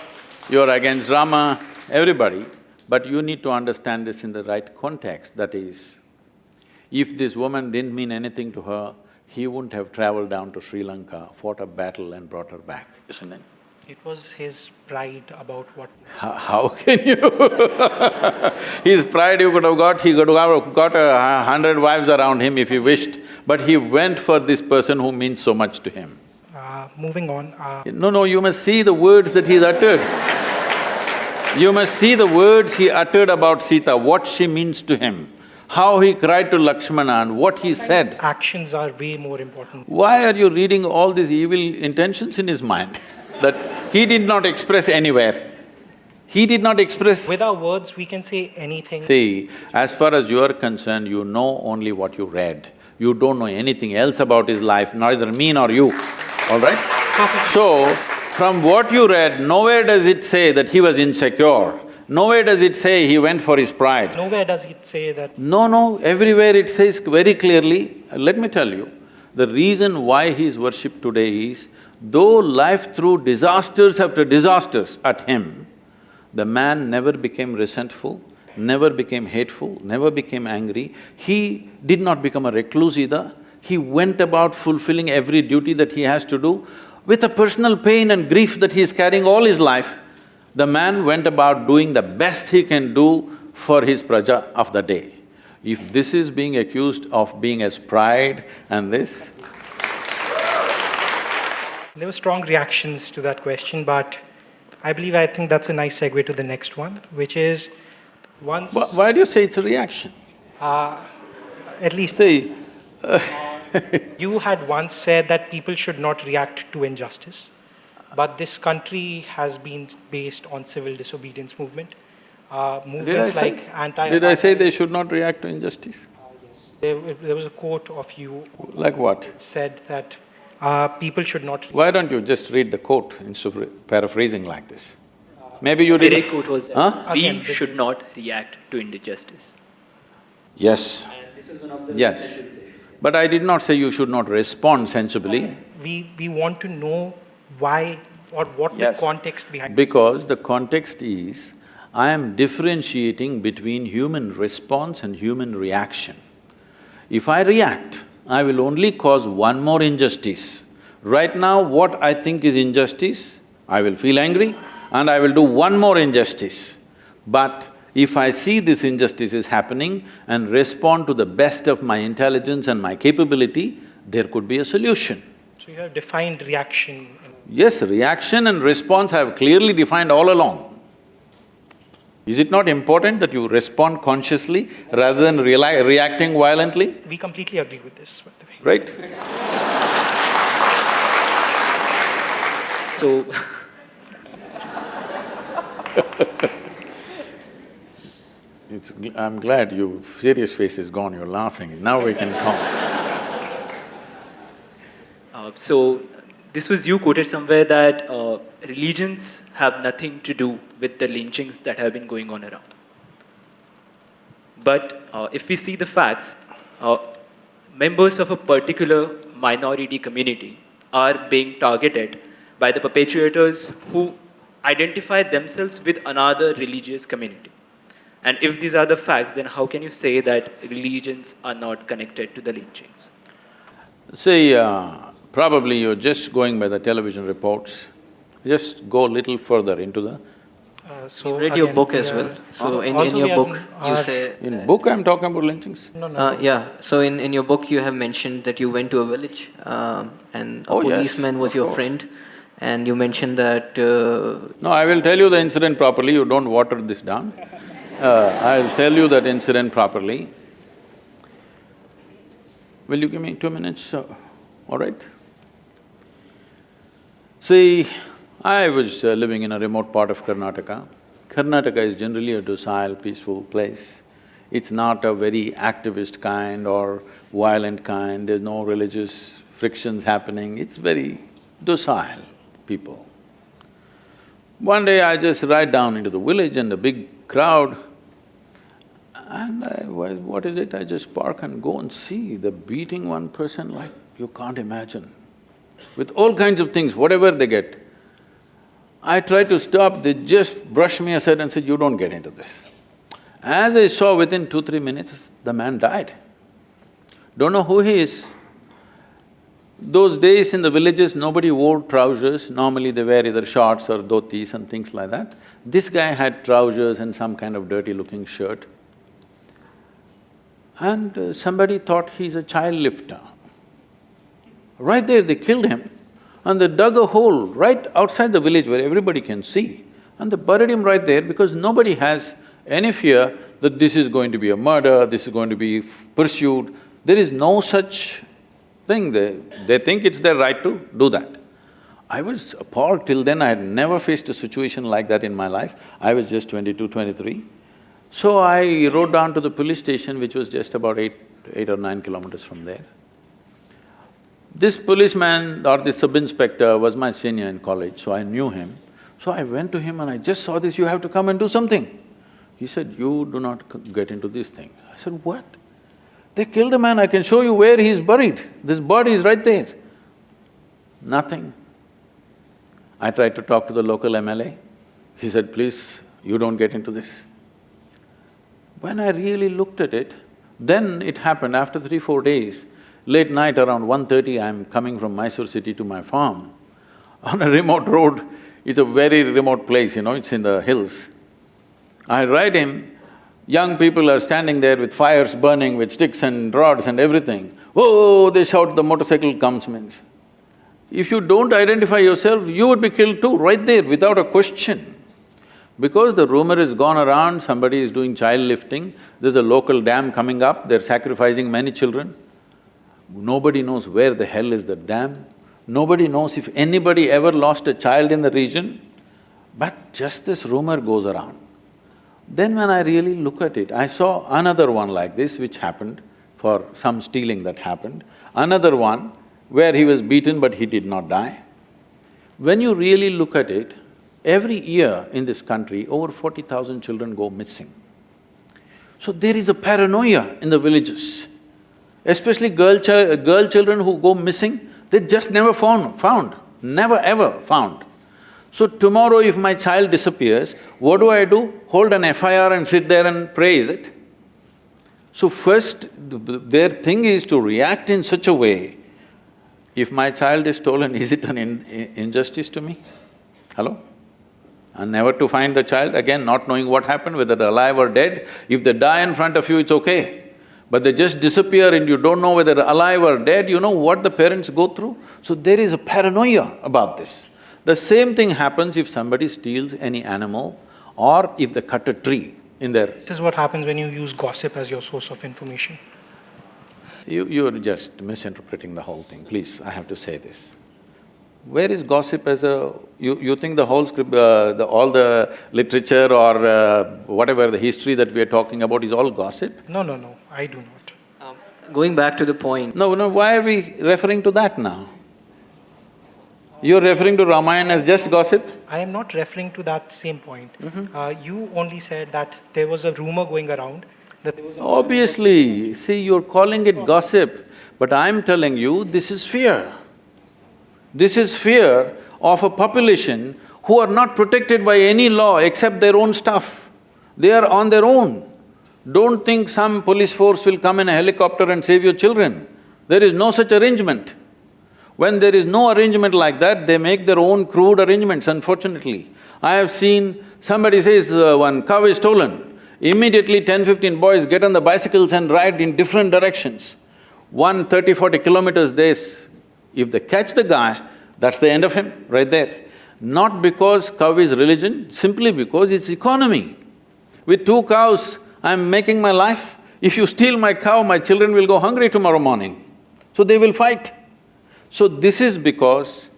you're against Rama, everybody. But you need to understand this in the right context, that is, if this woman didn't mean anything to her, he wouldn't have traveled down to Sri Lanka, fought a battle and brought her back, isn't it? It was his pride about what How, how can you His pride you could have got, he could have got a hundred wives around him if he wished, but he went for this person who means so much to him. Uh, moving on, uh, No, no, you must see the words that he's uttered. You must see the words he uttered about Sita, what she means to him, how he cried to Lakshmana and what he said. actions are way more important. Why are you reading all these evil intentions in his mind that he did not express anywhere? He did not express… With our words, we can say anything. See, as far as you are concerned, you know only what you read. You don't know anything else about his life, neither me nor you, all right? So, from what you read, nowhere does it say that he was insecure. Nowhere does it say he went for his pride. Nowhere does it say that No, no, everywhere it says very clearly, let me tell you, the reason why he is worshipped today is, though life threw disasters after disasters at him, the man never became resentful, never became hateful, never became angry. He did not become a recluse either. He went about fulfilling every duty that he has to do. With a personal pain and grief that he is carrying all his life, the man went about doing the best he can do for his praja of the day. If this is being accused of being as pride and this, there were strong reactions to that question, but I believe I think that's a nice segue to the next one, which is once, wh- why do you say it's a reaction? uh, at least See, you had once said that people should not react to injustice, but this country has been based on civil disobedience movement. Uh, did I movements say? like anti. Did I say they should not react to injustice? There, there was a quote of you Like what? said that uh, people should not. Why don't you just read the quote instead of paraphrasing like this? Maybe you The didn't… quote was that Huh? we Again, should not react to injustice. Yes, And this was one of the Yes. But I did not say you should not respond sensibly. We, we want to know why or what Yes. the context behind Because the context is, I am differentiating between human response and human reaction. If I react, I will only cause one more injustice. Right now, what I think is injustice, I will feel angry and I will do one more injustice. But if I see this injustice is happening and respond to the best of my intelligence and my capability, there could be a solution. So you have defined reaction. Yes, reaction and response I have clearly defined all along. Is it not important that you respond consciously rather than reacting violently, We completely agree with this, by the way. right? So, It's, I'm glad your serious face is gone, you're laughing, now we can talk. uh, so this was you quoted somewhere that uh, religions have nothing to do with the lynchings that have been going on around. But uh, if we see the facts, uh, members of a particular minority community are being targeted by the perpetrators who identify themselves with another religious community. And if these are the facts, then how can you say that religions are not connected to the lynchings? See, uh, probably you're just going by the television reports. Just go a little further into the… Uh, so You read your book as well. So in, in your book, you say… In book I'm talking about lynchings. No, no. Uh, yeah, so in, in your book you have mentioned that you went to a village um, and a Oh, yes, policeman was your course. friend and you mentioned that… Uh, No, I will tell you the incident properly, you don't water this down. Uh, I'll tell you that incident properly. Will you give me two minutes, uh, all right? See, I was uh, living in a remote part of Karnataka. Karnataka is generally a docile, peaceful place. It's not a very activist kind or violent kind, there's no religious frictions happening, it's very docile people. One day I just ride down into the village and a big crowd and I, why- what is it? I just park and go and see, they're beating one person like you can't imagine, with all kinds of things, whatever they get. I tried to stop, they just brushed me aside and said, you don't get into this. As I saw within two, three minutes, the man died. Don't know who he is. Those days in the villages, nobody wore trousers, normally they wear either shorts or dhotis and things like that. This guy had trousers and some kind of dirty-looking shirt. And uh, somebody thought he's a child lifter. Right there, they killed him and they dug a hole right outside the village where everybody can see and they buried him right there because nobody has any fear that this is going to be a murder, this is going to be pursued. There is no such thing, they… they think it's their right to do that. I was appalled, till then I had never faced a situation like that in my life. I was just 22, 23. So I rode down to the police station, which was just about eight, eight or nine kilometers from there. This policeman or the sub-inspector was my senior in college, so I knew him. So I went to him and I just saw this, you have to come and do something. He said, you do not get into this thing. I said, what? They killed a man, I can show you where he is buried. This body is right there. Nothing. I tried to talk to the local MLA. He said, please, you don't get into this. When I really looked at it, then it happened after three, four days, late night around 1.30, I'm coming from Mysore city to my farm. On a remote road, it's a very remote place, you know, it's in the hills. I ride in, young people are standing there with fires burning, with sticks and rods and everything. Oh, they shout, the motorcycle comes means. If you don't identify yourself, you would be killed too, right there, without a question. Because the rumor has gone around, somebody is doing child lifting, there's a local dam coming up, they're sacrificing many children. Nobody knows where the hell is the dam. Nobody knows if anybody ever lost a child in the region, but just this rumor goes around. Then when I really look at it, I saw another one like this which happened for some stealing that happened, another one where he was beaten but he did not die. When you really look at it, every year in this country, over forty thousand children go missing. So there is a paranoia in the villages. Especially girl, girl children who go missing, they just never found, found, never ever found. So tomorrow if my child disappears, what do I do? Hold an FIR and sit there and pray, is it? So first, th- th- their thing is to react in such a way, if my child is stolen, is it an in- injustice to me? Hello? And never to find the child, again not knowing what happened, whether they're alive or dead. If they die in front of you, it's okay. But they just disappear and you don't know whether alive or dead, you know what the parents go through? So there is a paranoia about this. The same thing happens if somebody steals any animal or if they cut a tree in their… This is what happens when you use gossip as your source of information. You… you're just misinterpreting the whole thing, please, I have to say this. Where is gossip as a… you… you think the whole script… Uh, the… all the literature or uh, whatever the history that we are talking about is all gossip? No, no, no, I do not. Um, Going back to the point, No, no, why are we referring to that now? You're referring to Ramayana as just gossip? I am not referring to that same point. Uh, you only said that there was a rumor going around that there was a Obviously, see, you're calling it gossip, but I'm telling you, this is fear. This is fear of a population who are not protected by any law except their own stuff. They are on their own. Don't think some police force will come in a helicopter and save your children. There is no such arrangement. When there is no arrangement like that, they make their own crude arrangements, unfortunately. I have seen, somebody says uh, one cow is stolen, immediately 10, 15 boys get on the bicycles and ride in different directions. One 30, 40 kilometers, they… if they catch the guy, that's the end of him, right there. Not because cow is religion, simply because it's economy. With two cows, I'm making my life. If you steal my cow, my children will go hungry tomorrow morning. So they will fight. So this is because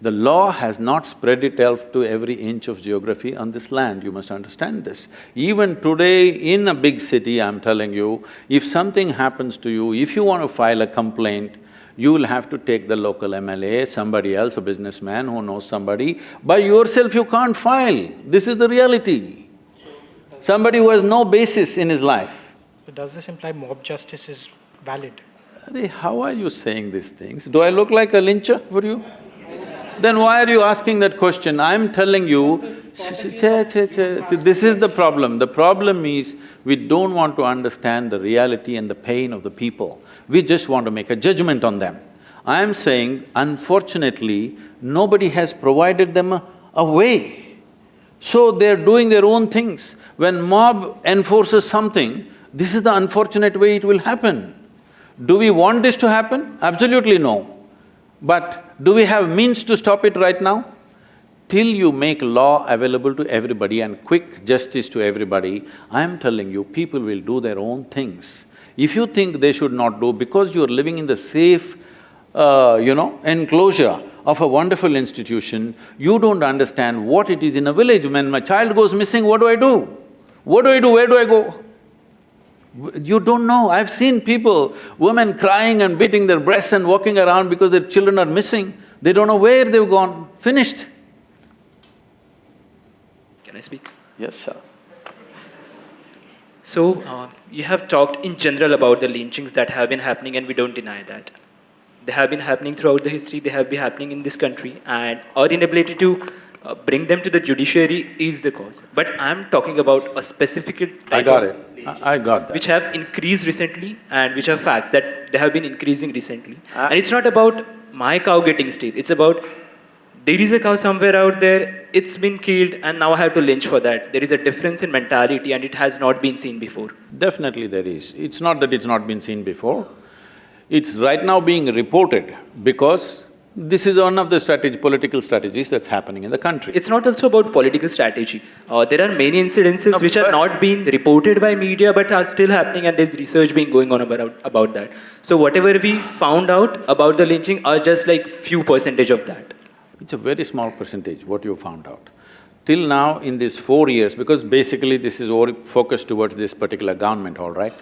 the law has not spread itself to every inch of geography on this land, you must understand this. Even today in a big city, I'm telling you, if something happens to you, if you want to file a complaint, you will have to take the local MLA, somebody else, a businessman who knows somebody. By yourself you can't file, this is the reality. Somebody who has no basis in his life. So does this imply mob justice is valid? How are you saying these things? Do I look like a lyncher for you? Then why are you asking that question? I'm telling you, see, this is the problem. The problem is, we don't want to understand the reality and the pain of the people. We just want to make a judgment on them. I'm saying, unfortunately, nobody has provided them a, a way. So they're doing their own things. When mob enforces something, this is the unfortunate way it will happen. Do we want this to happen? Absolutely no. But do we have means to stop it right now? Till you make law available to everybody and quick justice to everybody, I am telling you, people will do their own things. If you think they should not do, because you're living in the safe, uh, you know, enclosure of a wonderful institution, you don't understand what it is in a village. When my child goes missing, what do I do? What do I do? Where do I go? You don't know. I've seen people, women crying and beating their breasts and walking around because their children are missing. They don't know where they've gone. Finished. Can I speak? Yes, sir. So, uh, you have talked in general about the lynchings that have been happening, and we don't deny that. They have been happening throughout the history, they have been happening in this country, and our inability to uh, bring them to the judiciary is the cause. But I'm talking about a specific type I got of it. I I got that. which have increased recently and which are facts that they have been increasing recently. Uh, and it's not about my cow getting steal, it's about there is a cow somewhere out there, it's been killed, and now I have to lynch for that. There is a difference in mentality, and it has not been seen before. Definitely there is. It's not that it's not been seen before. It's right now being reported because this is one of the strategy, political strategies that's happening in the country. It's not also about political strategy. Uh, there are many incidences No, which are not being reported by media but are still happening, and there's research being going on about, about that. So, whatever we found out about the lynching are just like few percentage of that. It's a very small percentage, what you found out. Till now, in these four years, because basically this is focused towards this particular government, all right?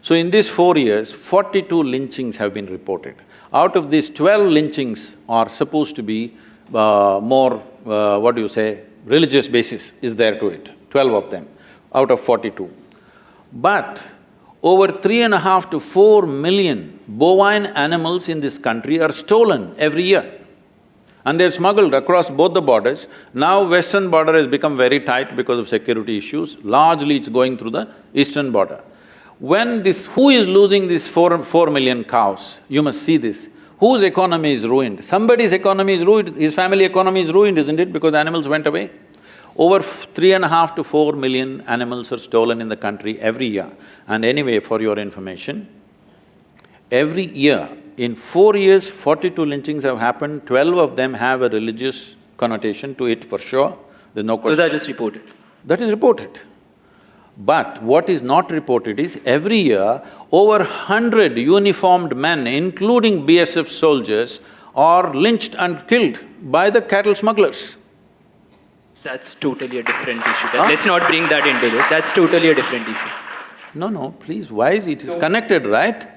So in these four years, forty-two lynchings have been reported. Out of these, twelve lynchings are supposed to be uh, more, uh, what do you say, religious basis is there to it, twelve of them, out of forty-two. But over three and a half to four million bovine animals in this country are stolen every year. And they're smuggled across both the borders. Now western border has become very tight because of security issues, largely it's going through the eastern border. When this… who is losing these four… four million cows? You must see this. Whose economy is ruined? Somebody's economy is ruined, his family economy is ruined, isn't it, because animals went away? Over three and a half to four million animals are stolen in the country every year. And anyway, for your information, every year, in four years, forty-two lynchings have happened, twelve of them have a religious connotation to it for sure, there's no Those question. are just reported. That is reported. But what is not reported is every year, over hundred uniformed men, including BSF soldiers, are lynched and killed by the cattle smugglers. That's totally a different issue. Huh? Let's not bring that into it. That's totally a different issue. No, no, please, why is it is connected, right?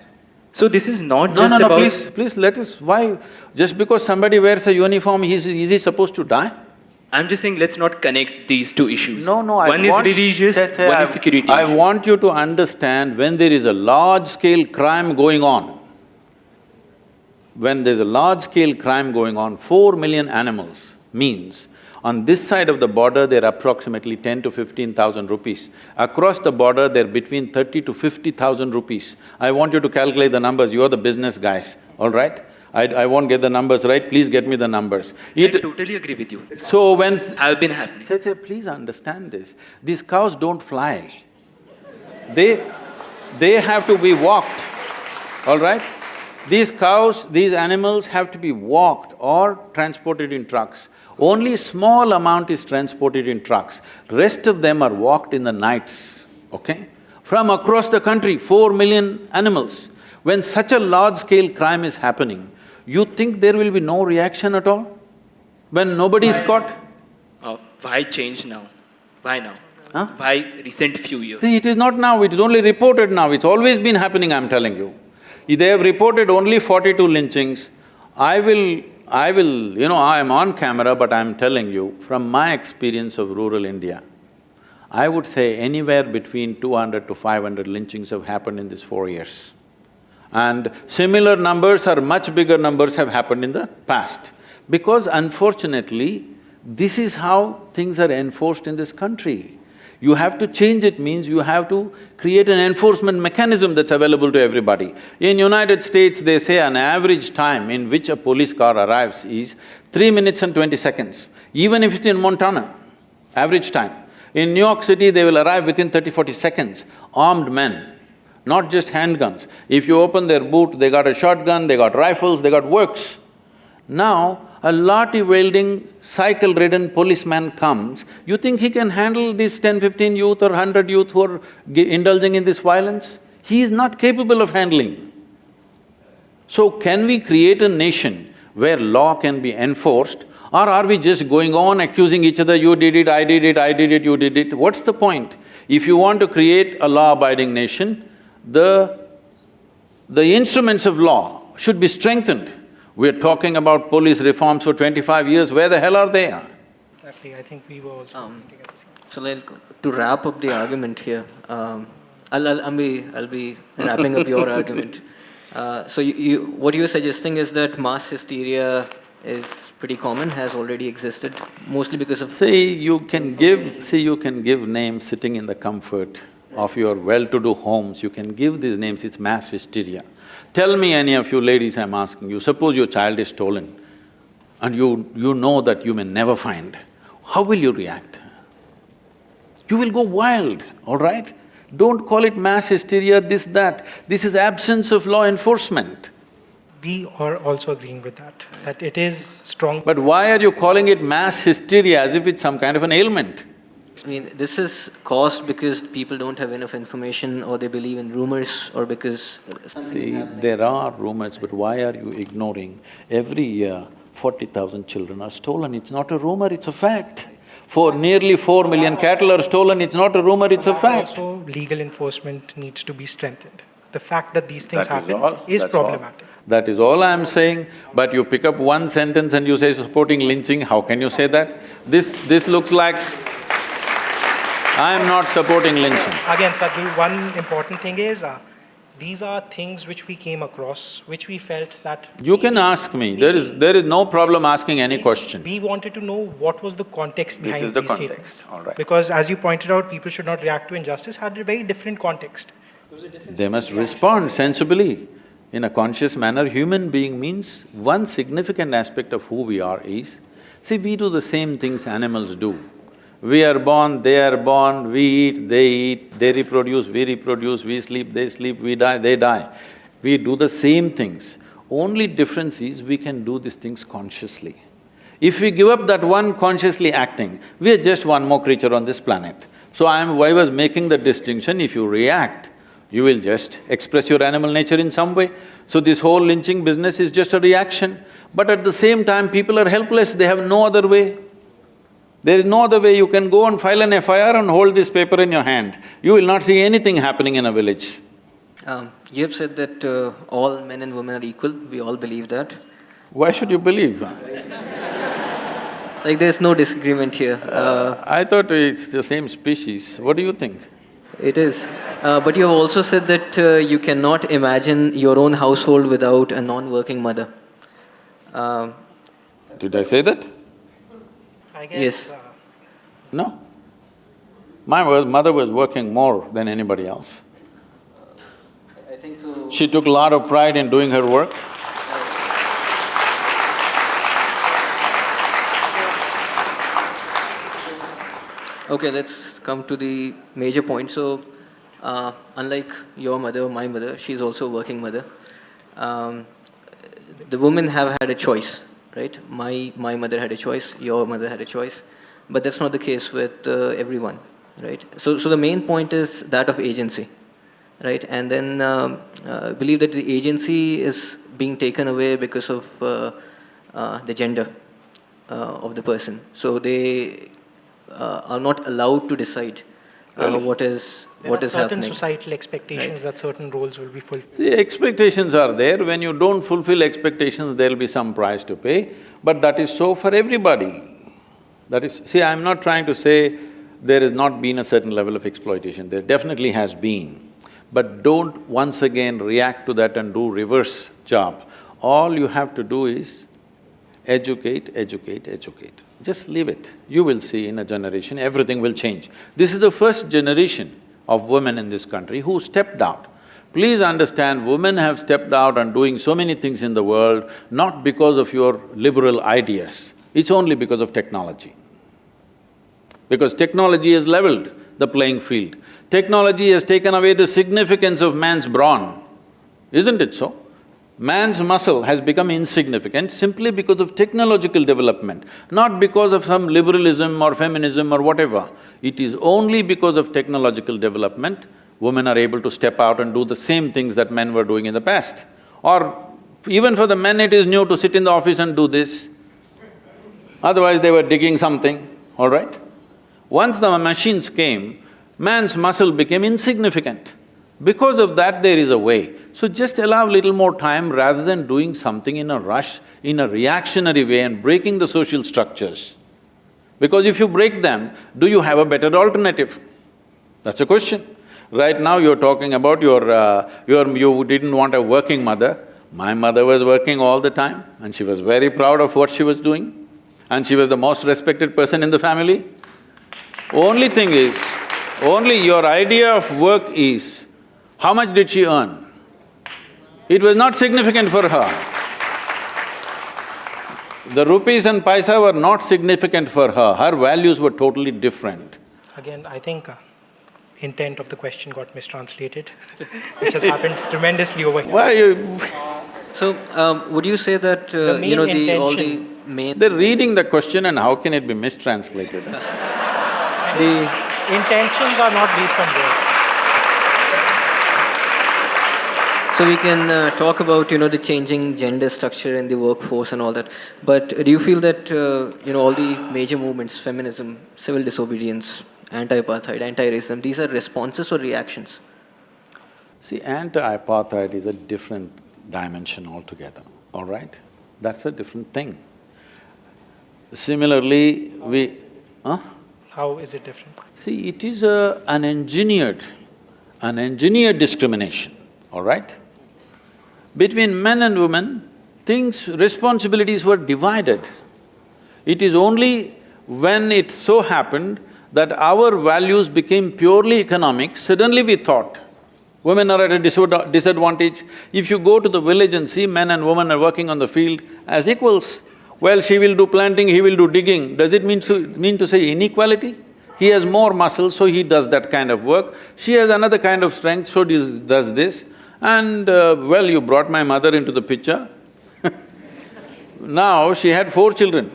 So this is not No, just no, no, about… please, please let us… why… just because somebody wears a uniform, he's… is he supposed to die? I'm just saying, let's not connect these two issues. No, no, I One want… is religious, Che- che, uh, one I- is security. I issue. want you to understand when there is a large-scale crime going on, when there's a large-scale crime going on, four million animals means on this side of the border, they're approximately ten to fifteen thousand rupees. Across the border, they're between thirty to fifty thousand rupees. I want you to calculate the numbers, you're the business guys, all right? I… I won't get the numbers right, please get me the numbers. I totally agree with you. so when… I've been happening. Please understand this. These cows don't fly. They… they have to be walked, all right? These cows, these animals have to be walked or transported in trucks. Only small amount is transported in trucks. Rest of them are walked in the nights, okay? From across the country, four million animals. When such a large-scale crime is happening, you think there will be no reaction at all? When nobody is caught? Uh, why change now? Why now? Huh? Why recent few years? See, it is not now, it is only reported now, it's always been happening, I'm telling you. They have reported only forty-two lynchings. I will… I will… you know, I am on camera, but I'm telling you, from my experience of rural India, I would say anywhere between two hundred to five hundred lynchings have happened in these four years. And similar numbers or much bigger numbers have happened in the past. Because unfortunately, this is how things are enforced in this country. You have to change it means you have to create an enforcement mechanism that's available to everybody. In United States, they say an average time in which a police car arrives is three minutes and twenty seconds, even if it's in Montana, average time. In New York City, they will arrive within 30, 40 seconds, armed men, not just handguns. If you open their boot, they got a shotgun, they got rifles, they got works. Now, a lathi-wielding, cycle-ridden policeman comes, you think he can handle these 10, 15 youth or hundred youth who are gi- indulging in this violence? He is not capable of handling. So can we create a nation where law can be enforced or are we just going on accusing each other, you did it, I did it, I did it, you did it? What's the point? If you want to create a law-abiding nation, the… the instruments of law should be strengthened. We're talking about police reforms for twenty-five years, where the hell are they? Exactly, I think we were also Um, thinking at the same So like, to wrap up the argument here, um, I'll, I'll, I'll be, I'll be wrapping up your argument. Uh, so you, you, what you're suggesting is that mass hysteria is pretty common, has already existed, mostly because of… See, you can give… see, you can give names sitting in the comfort of your well-to-do homes, you can give these names, it's mass hysteria. Tell me any of you ladies I'm asking you, suppose your child is stolen and you… you know that you may never find, how will you react? You will go wild, all right? Don't call it mass hysteria, this, that. This is absence of law enforcement. We are also agreeing with that, that it is strong. But why are you calling it mass hysteria as if it's some kind of an ailment? I mean, this is caused because people don't have enough information or they believe in rumors or because See, there are rumors, but why are you ignoring? Every year, forty thousand children are stolen, it's not a rumor, it's a fact. For nearly four million cattle are stolen, it's not a rumor, it's a fact. Also, legal enforcement needs to be strengthened. The fact that these things That is happen all, is that's all. problematic. That is all I'm saying, but you pick up one sentence and you say supporting lynching, how can you say that? This… this looks like… I am not supporting lynching. Again, Sadhguru, one important thing is, uh, these are things which we came across, which we felt that. You can ask me, there is… there is no problem asking any question. We wanted to know what was the context behind these statements. This is the context, statements. all right. Because as you pointed out, people should not react to injustice had a very different context. They must respond sensibly. In a conscious manner, human being means one significant aspect of who we are is, see, we do the same things animals do. We are born, they are born, we eat, they eat, they reproduce, we reproduce, we sleep, they sleep, we die, they die. We do the same things. Only difference is we can do these things consciously. If we give up that one consciously acting, we are just one more creature on this planet. So I am… I was making the distinction, if you react, you will just express your animal nature in some way. So this whole lynching business is just a reaction. But at the same time, people are helpless, they have no other way. There is no other way, you can go and file an FIR and hold this paper in your hand. You will not see anything happening in a village. Um, you have said that uh, all men and women are equal. We all believe that. Why should you believe? Like there's no disagreement here. Uh, I thought it's the same species. What do you think? it is. Uh, but you have also said that uh, you cannot imagine your own household without a non-working mother. Um, Did I say that? I guess, Yes. uh, No. My mother was working more than anybody else. I think so. She took a lot of pride in doing her work. Okay, let's come to the major point. So, uh, unlike your mother, my mother, she's also a working mother. Um, the women have had a choice, right? My, my mother had a choice, your mother had a choice, but that's not the case with uh, everyone, right? So, so the main point is that of agency, right? And then um, uh, believe that the agency is being taken away because of uh, uh, the gender uh, of the person. So they uh, are not allowed to decide uh, what is there what are is certain happening. societal expectations that certain roles will be fulfilled. See, expectations are there. When you don't fulfill expectations, there'll be some price to pay, but that is so for everybody. That is… see, I'm not trying to say there has not been a certain level of exploitation, there definitely has been. But don't once again react to that and do reverse job. All you have to do is educate, educate, educate. Just leave it. You will see in a generation, everything will change. This is the first generation of women in this country who stepped out. Please understand, women have stepped out and doing so many things in the world, not because of your liberal ideas, it's only because of technology. Because technology has leveled the playing field. Technology has taken away the significance of man's brawn, isn't it so? Man's muscle has become insignificant simply because of technological development, not because of some liberalism or feminism or whatever. It is only because of technological development, women are able to step out and do the same things that men were doing in the past. Or even for the men, it is new to sit in the office and do this. Otherwise, they were digging something, all right? Once the machines came, man's muscle became insignificant. Because of that, there is a way. So just allow little more time rather than doing something in a rush, in a reactionary way and breaking the social structures. Because if you break them, do you have a better alternative? That's a question. Right now you're talking about your… Uh, your… you didn't want a working mother. My mother was working all the time and she was very proud of what she was doing and she was the most respected person in the family. Only thing is, only your idea of work is, how much did she earn? It was not significant for her. The rupees and paisa were not significant for her, her values were totally different. Again, I think uh, intent of the question got mistranslated, which has happened tremendously over here. Why you… So, um, would you say that, uh, you know, the… all the main… They're reading the question and how can it be mistranslated? the… Intentions are not based on words. So we can uh, talk about, you know, the changing gender structure in the workforce and all that. But do you feel that, uh, you know, all the major movements, feminism, civil disobedience, anti-apartheid, anti-racism, these are responses or reactions? See, anti-apartheid is a different dimension altogether, all right? That's a different thing. Similarly, we… huh? How is it different? See, it is a, an engineered, an engineered discrimination, all right? Between men and women, things, responsibilities were divided. It is only when it so happened that our values became purely economic, suddenly we thought, women are at a disadvantage. If you go to the village and see men and women are working on the field as equals, well, she will do planting, he will do digging, does it mean to, mean to say inequality? He has more muscle, so he does that kind of work. She has another kind of strength, so does, does this. And uh, well, you brought my mother into the picture. now, she had four children.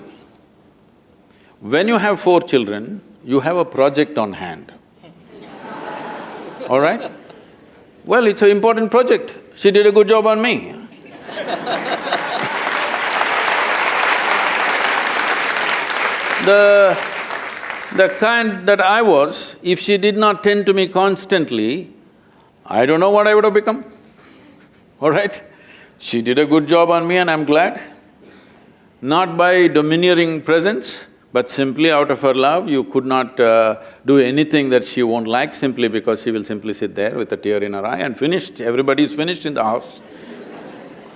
When you have four children, you have a project on hand. All right? Well, it's an important project. She did a good job on me. The… the kind that I was, if she did not tend to me constantly, I don't know what I would have become, all right? She did a good job on me and I'm glad. Not by domineering presence, but simply out of her love, you could not uh, do anything that she won't like simply because she will simply sit there with a tear in her eye and finished, everybody's finished in the house.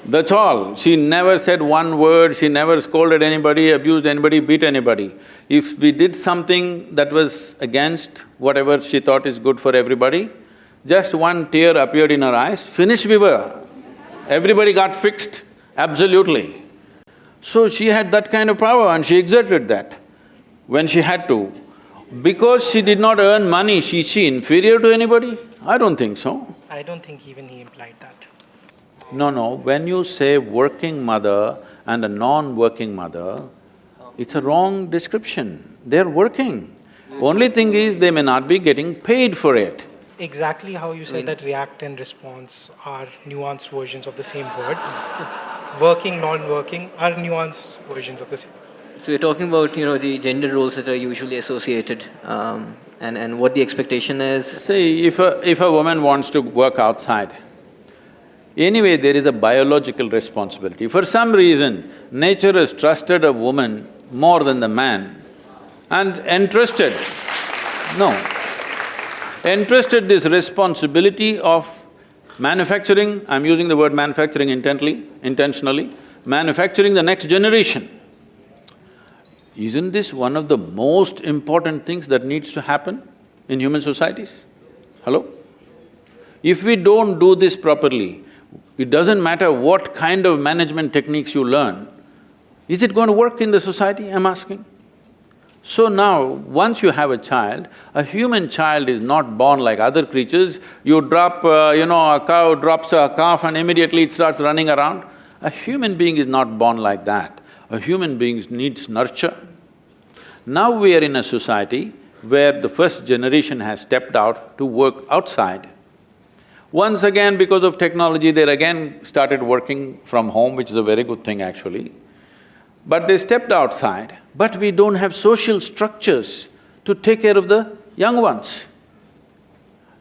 That's all. She never said one word, she never scolded anybody, abused anybody, beat anybody. If we did something that was against whatever she thought is good for everybody, just one tear appeared in her eyes, finished we were. Everybody got fixed, absolutely. So she had that kind of power and she exerted that when she had to. Because she did not earn money, she, she inferior to anybody? I don't think so. I don't think even he implied that. No, no, when you say working mother and a non-working mother, it's a wrong description. They're working. Only thing is, they may not be getting paid for it. Exactly how you said mean- that react and response are nuanced versions of the same word. Working, non-working are nuanced versions of the same. So we're talking about, you know, the gender roles that are usually associated, um, and, and what the expectation is. See, if a… if a woman wants to work outside, anyway there is a biological responsibility. For some reason, nature has trusted a woman more than the man and entrusted, no, entrusted this responsibility of manufacturing, I'm using the word manufacturing intently, intentionally, manufacturing the next generation. Isn't this one of the most important things that needs to happen in human societies? Hello? If we don't do this properly, it doesn't matter what kind of management techniques you learn, is it going to work in the society, I'm asking? So now, once you have a child, a human child is not born like other creatures. You drop, uh, you know, a cow drops a calf and immediately it starts running around. A human being is not born like that. A human being needs nurture. Now we are in a society where the first generation has stepped out to work outside. Once again, because of technology, they again started working from home, which is a very good thing actually. But they stepped outside, but we don't have social structures to take care of the young ones.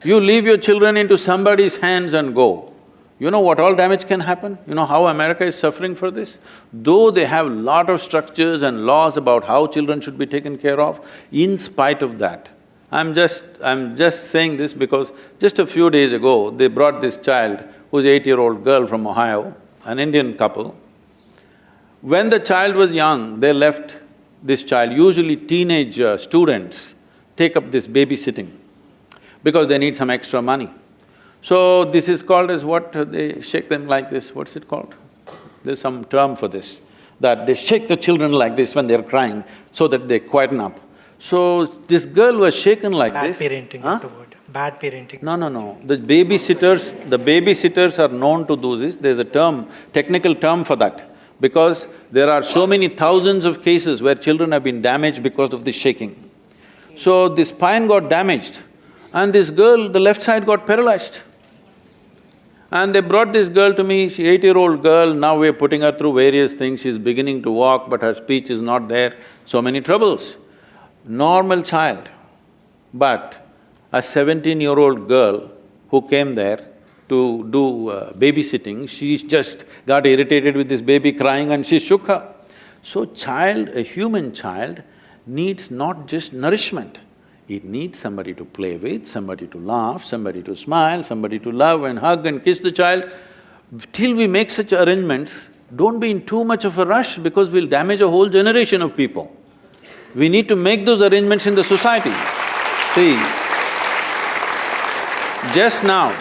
You leave your children into somebody's hands and go, you know what all damage can happen? You know how America is suffering for this? Though they have lot of structures and laws about how children should be taken care of, in spite of that, I'm just… I'm just saying this because just a few days ago, they brought this child who's eight-year-old girl from Ohio, an Indian couple. When the child was young, they left this child, usually teenage uh, students take up this babysitting because they need some extra money. So this is called as what, they shake them like this, what's it called? There's some term for this, that they shake the children like this when they're crying so that they quieten up. So this girl was shaken like Bad this. parenting Huh? is the word. Bad parenting. No, no, no. The babysitters, the babysitters are known to do this, there's a term, technical term for that. Because there are so many thousands of cases where children have been damaged because of this shaking. So the spine got damaged and this girl, the left side got paralyzed. And they brought this girl to me, she eight-year-old girl, now we're putting her through various things, she's beginning to walk but her speech is not there, so many troubles. Normal child, but a seventeen-year-old girl who came there to do uh, babysitting, she just got irritated with this baby crying and she shook her. So child, a human child, needs not just nourishment, it needs somebody to play with, somebody to laugh, somebody to smile, somebody to love and hug and kiss the child. Till we make such arrangements, don't be in too much of a rush because we'll damage a whole generation of people. We need to make those arrangements in the society. See, just now,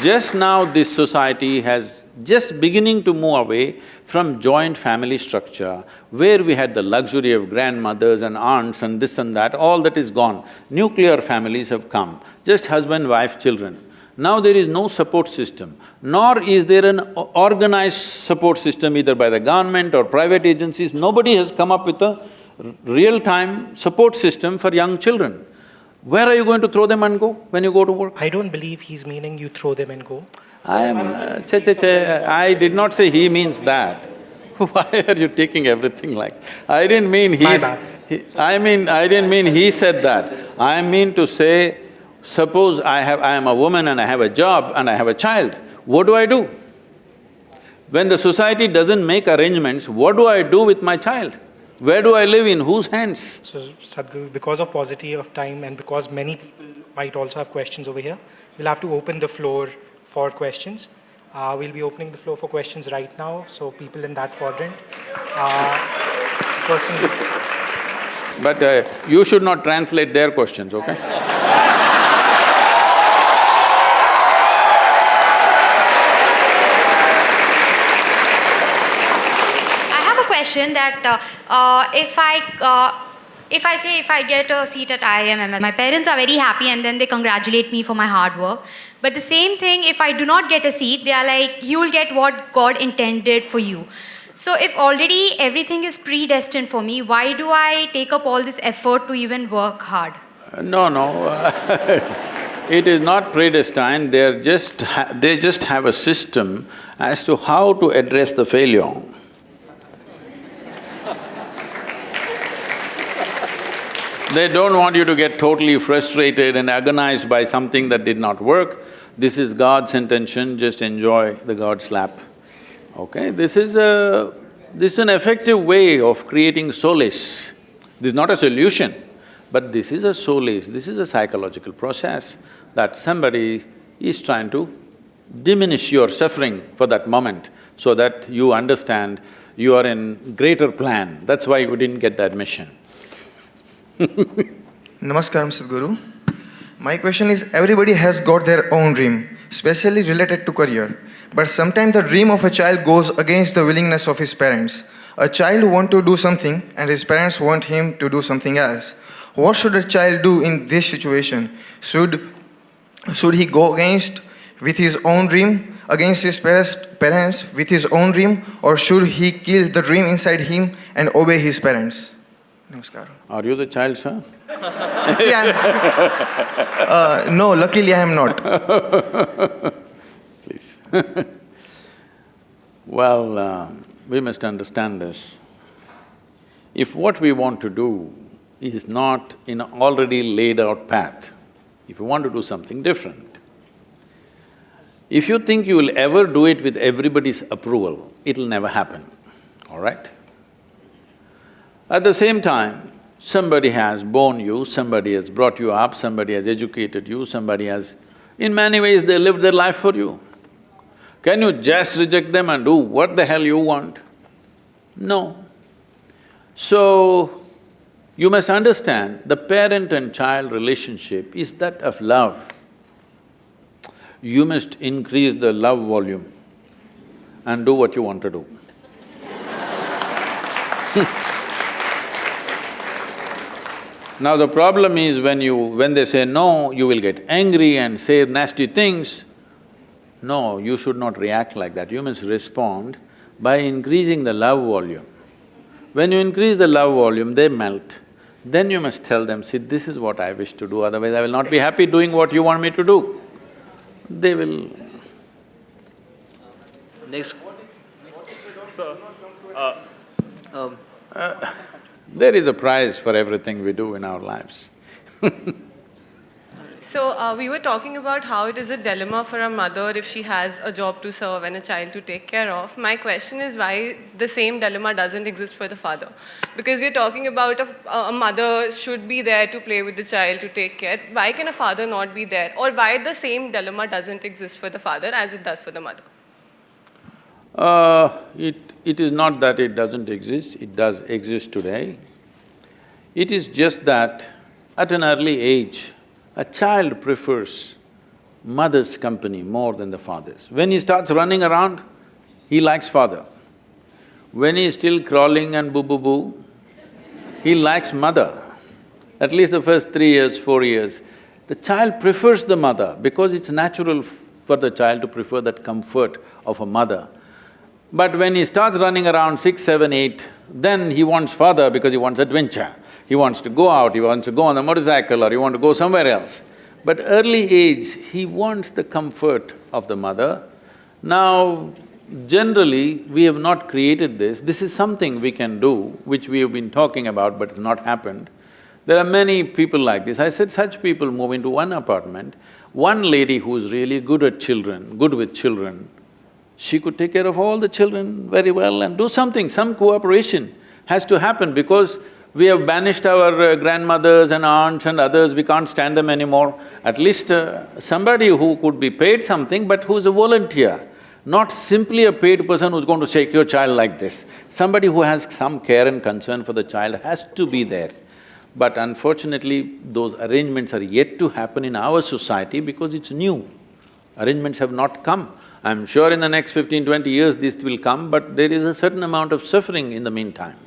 just now this society has just beginning to move away from joint family structure, where we had the luxury of grandmothers and aunts and this and that, all that is gone. Nuclear families have come, just husband, wife, children. Now there is no support system, nor is there an organized support system either by the government or private agencies. Nobody has come up with a real-time support system for young children. Where are you going to throw them and go when you go to work? I don't believe he's meaning you throw them and go. I am… uh, che, che, che, I did not say he means that. Why are you taking everything like… I didn't mean he's… he- I mean, I didn't mean he said that. I mean to say, suppose I have… I am a woman and I have a job and I have a child, what do I do? When the society doesn't make arrangements, what do I do with my child? Where do I live, in whose hands? So Sadhguru, because of paucity of time and because many people might also have questions over here, we'll have to open the floor for questions. Uh, we'll be opening the floor for questions right now, so people in that quadrant. Uh, person, But uh, you should not translate their questions, okay? I have a question that uh, uh, if I uh, if I say if I get a seat at IIMM, my parents are very happy and then they congratulate me for my hard work. But the same thing, if I do not get a seat, they are like, you will get what God intended for you. So if already everything is predestined for me, why do I take up all this effort to even work hard? No, no, it is not predestined, they're just… they just have a system as to how to address the failure. They don't want you to get totally frustrated and agonized by something that did not work. This is God's intention, just enjoy the God slap. Okay, this is a… this is an effective way of creating solace. This is not a solution, but this is a solace, this is a psychological process that somebody is trying to diminish your suffering for that moment so that you understand you are in greater plan, that's why you didn't get the admission. Namaskaram, Sadhguru. My question is everybody has got their own dream, especially related to career. But sometimes the dream of a child goes against the willingness of his parents. A child want to do something and his parents want him to do something else. What should a child do in this situation? Should, should he go against with his own dream, against his parents with his own dream, or should he kill the dream inside him and obey his parents? Namaskaram. Are you the child, sir? Yeah. uh, no, luckily I am not. Please. well, uh, we must understand this. If what we want to do is not in an already laid out path, if you want to do something different, if you think you will ever do it with everybody's approval, it'll never happen, all right? At the same time, somebody has born you, somebody has brought you up, somebody has educated you, somebody has… In many ways, they lived their life for you. Can you just reject them and do what the hell you want? No. So, you must understand, the parent and child relationship is that of love. You must increase the love volume and do what you want to do. Now the problem is when you… when they say no, you will get angry and say nasty things. No, you should not react like that, you must respond by increasing the love volume. When you increase the love volume, they melt. Then you must tell them, see, this is what I wish to do, otherwise I will not be happy doing what you want me to do. They will… Next. Um, There is a price for everything we do in our lives. So uh, we were talking about how it is a dilemma for a mother if she has a job to serve and a child to take care of. My question is why the same dilemma doesn't exist for the father? Because we're talking about a, a mother should be there to play with the child, to take care. Why can a father not be there? Or why the same dilemma doesn't exist for the father as it does for the mother? Uh, it, it is not that it doesn't exist, it does exist today. It is just that at an early age, a child prefers mother's company more than the father's. When he starts running around, he likes father. When he is still crawling and boo-boo-boo, he likes mother. At least the first three years, four years, the child prefers the mother because it's natural for the child to prefer that comfort of a mother. But when he starts running around six, seven, eight, then he wants father because he wants adventure. He wants to go out, he wants to go on a motorcycle or he wants to go somewhere else. But early age, he wants the comfort of the mother. Now, generally, we have not created this. This is something we can do, which we have been talking about but it's not happened. There are many people like this. I said such people move into one apartment. One lady who's really good at children, good with children, she could take care of all the children very well and do something, some cooperation has to happen because we have banished our uh, grandmothers and aunts and others, we can't stand them anymore. At least uh, somebody who could be paid something but who's a volunteer, not simply a paid person who's going to shake your child like this. Somebody who has some care and concern for the child has to be there. But unfortunately, those arrangements are yet to happen in our society because it's new. Arrangements have not come. I'm sure in the next fifteen, twenty years this will come, but there is a certain amount of suffering in the meantime.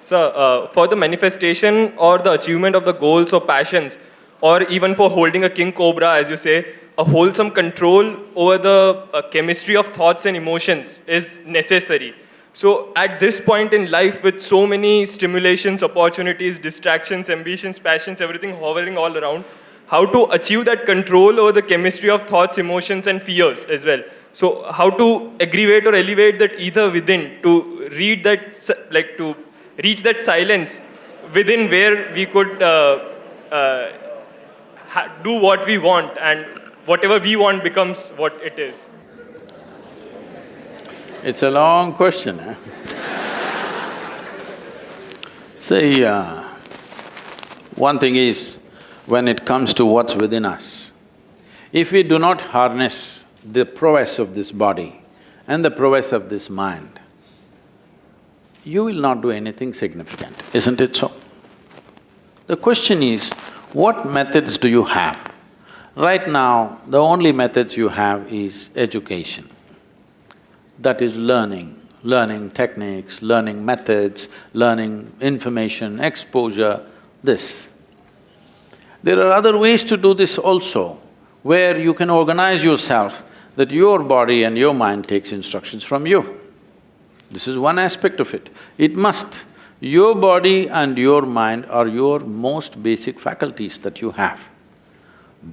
So, uh, for the manifestation or the achievement of the goals or passions, or even for holding a king cobra, as you say, a wholesome control over the uh, chemistry of thoughts and emotions is necessary. So, at this point in life, with so many stimulations, opportunities, distractions, ambitions, passions, everything hovering all around, how to achieve that control over the chemistry of thoughts, emotions, and fears as well. So, how to aggravate or elevate that ether within to read that, like to reach that silence within where we could uh, uh, do what we want and whatever we want becomes what it is. It's a long question, eh? See, uh, one thing is, when it comes to what's within us, if we do not harness the prowess of this body and the prowess of this mind, you will not do anything significant, isn't it so? The question is, what methods do you have? Right now, the only methods you have is education. That is learning, learning techniques, learning methods, learning information, exposure, this. There are other ways to do this also, where you can organize yourself that your body and your mind takes instructions from you. This is one aspect of it. It must. Your body and your mind are your most basic faculties that you have.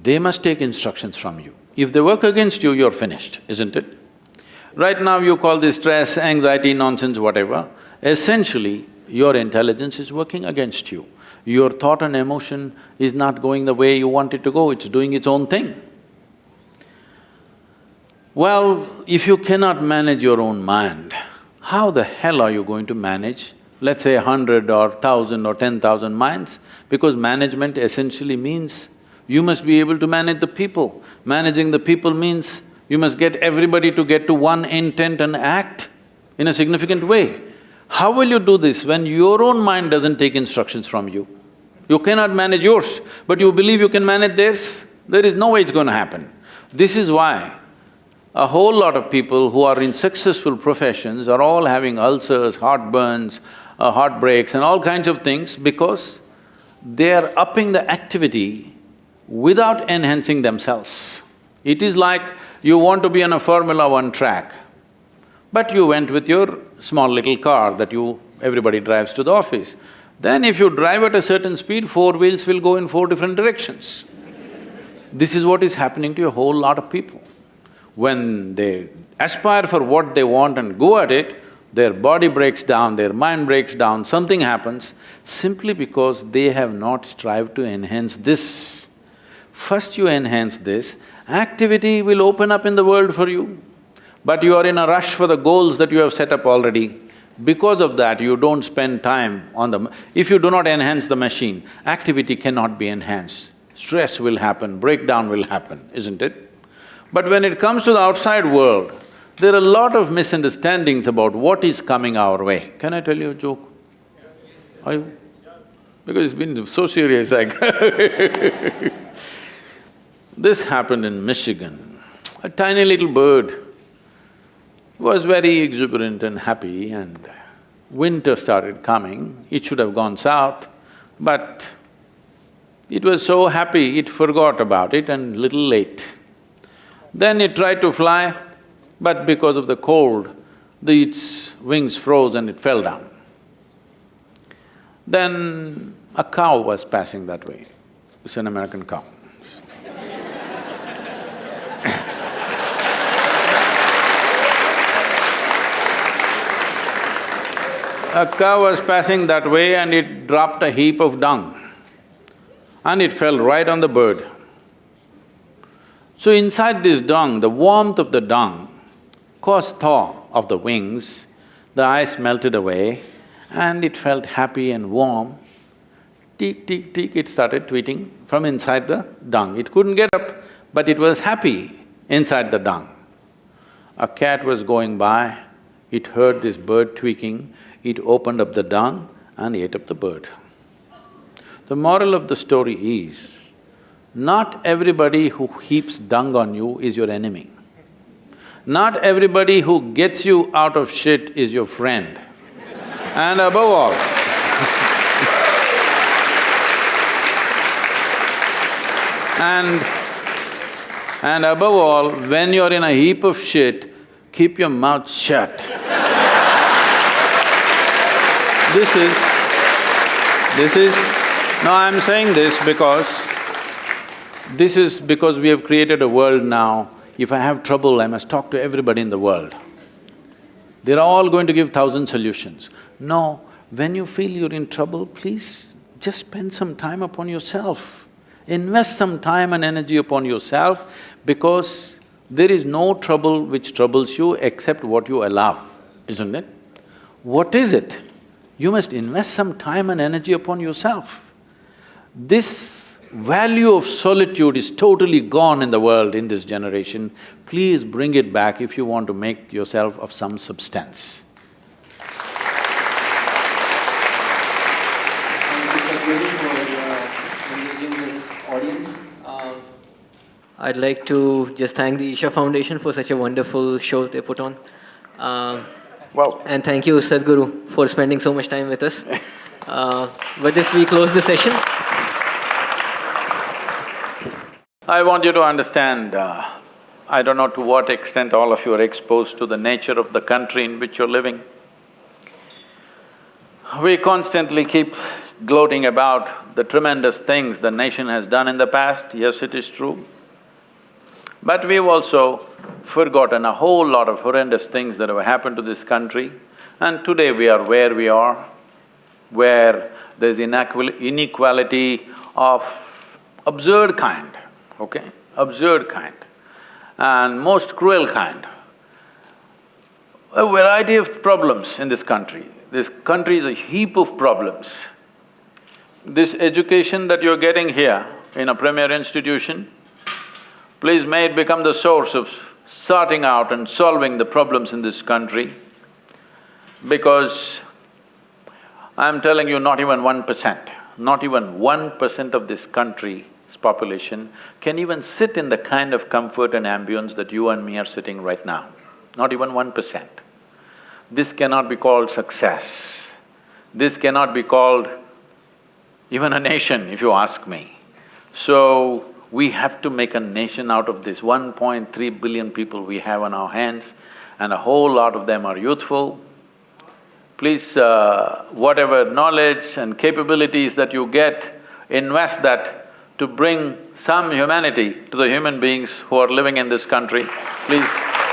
They must take instructions from you. If they work against you, you're finished, isn't it? Right now you call this stress, anxiety, nonsense, whatever. Essentially, your intelligence is working against you. Your thought and emotion is not going the way you want it to go, it's doing its own thing. Well, if you cannot manage your own mind, how the hell are you going to manage, let's say hundred or thousand or ten thousand minds? Because management essentially means you must be able to manage the people. Managing the people means you must get everybody to get to one intent and act in a significant way. How will you do this when your own mind doesn't take instructions from you? You cannot manage yours, but you believe you can manage theirs? There is no way it's going to happen. This is why a whole lot of people who are in successful professions are all having ulcers, heartburns, uh, heartbreaks and all kinds of things because they are upping the activity without enhancing themselves. It is like you want to be on a Formula One track, but you went with your small little car that you… everybody drives to the office. Then if you drive at a certain speed, four wheels will go in four different directions. This is what is happening to a whole lot of people when they aspire for what they want and go at it, their body breaks down, their mind breaks down, something happens simply because they have not strived to enhance this. First you enhance this, activity will open up in the world for you. But you are in a rush for the goals that you have set up already. Because of that, you don't spend time on the… If you do not enhance the machine, activity cannot be enhanced. Stress will happen, breakdown will happen, isn't it? But when it comes to the outside world, there are a lot of misunderstandings about what is coming our way. Can I tell you a joke? Are you? Because it's been so serious, like This happened in Michigan. A tiny little bird was very exuberant and happy and winter started coming. It should have gone south, but it was so happy it forgot about it and little late. Then it tried to fly, but because of the cold, the, its wings froze and it fell down. Then a cow was passing that way. It's an American cow. A cow was passing that way and it dropped a heap of dung and it fell right on the bird. So inside this dung, the warmth of the dung caused thaw of the wings, the ice melted away and it felt happy and warm. Tick, tick, tick, it started tweeting from inside the dung. It couldn't get up, but it was happy inside the dung. A cat was going by, it heard this bird tweaking, it opened up the dung and ate up the bird. The moral of the story is, not everybody who heaps dung on you is your enemy. Not everybody who gets you out of shit is your friend. and above all and… and above all, when you're in a heap of shit, keep your mouth shut this is… this is… no, I'm saying this because this is because we have created a world now, if I have trouble, I must talk to everybody in the world. They're all going to give thousand solutions. No, when you feel you're in trouble, please just spend some time upon yourself. Invest some time and energy upon yourself because there is no trouble which troubles you except what you allow, isn't it? What is it? You must invest some time and energy upon yourself. This value of solitude is totally gone in the world in this generation. Please bring it back if you want to make yourself of some substance. I'd like to just thank the Isha Foundation for such a wonderful show they put on. Uh, well, and thank you, Sadhguru, for spending so much time with us. Uh, with this, we close the session. I want you to understand, uh, I don't know to what extent all of you are exposed to the nature of the country in which you're living. We constantly keep gloating about the tremendous things the nation has done in the past, yes, it is true. But we've also forgotten a whole lot of horrendous things that have happened to this country and today we are where we are, where there's inequality of absurd kind, okay? Absurd kind and most cruel kind. A variety of problems in this country. This country is a heap of problems. This education that you're getting here in a premier institution, please may it become the source of sorting out and solving the problems in this country because I'm telling you not even one percent, not even one percent of this country's population can even sit in the kind of comfort and ambience that you and me are sitting right now, not even one percent. This cannot be called success. This cannot be called even a nation, if you ask me. So, we have to make a nation out of this 1.3 billion people we have on our hands and a whole lot of them are youthful. Please, uh, whatever knowledge and capabilities that you get, invest that to bring some humanity to the human beings who are living in this country, please.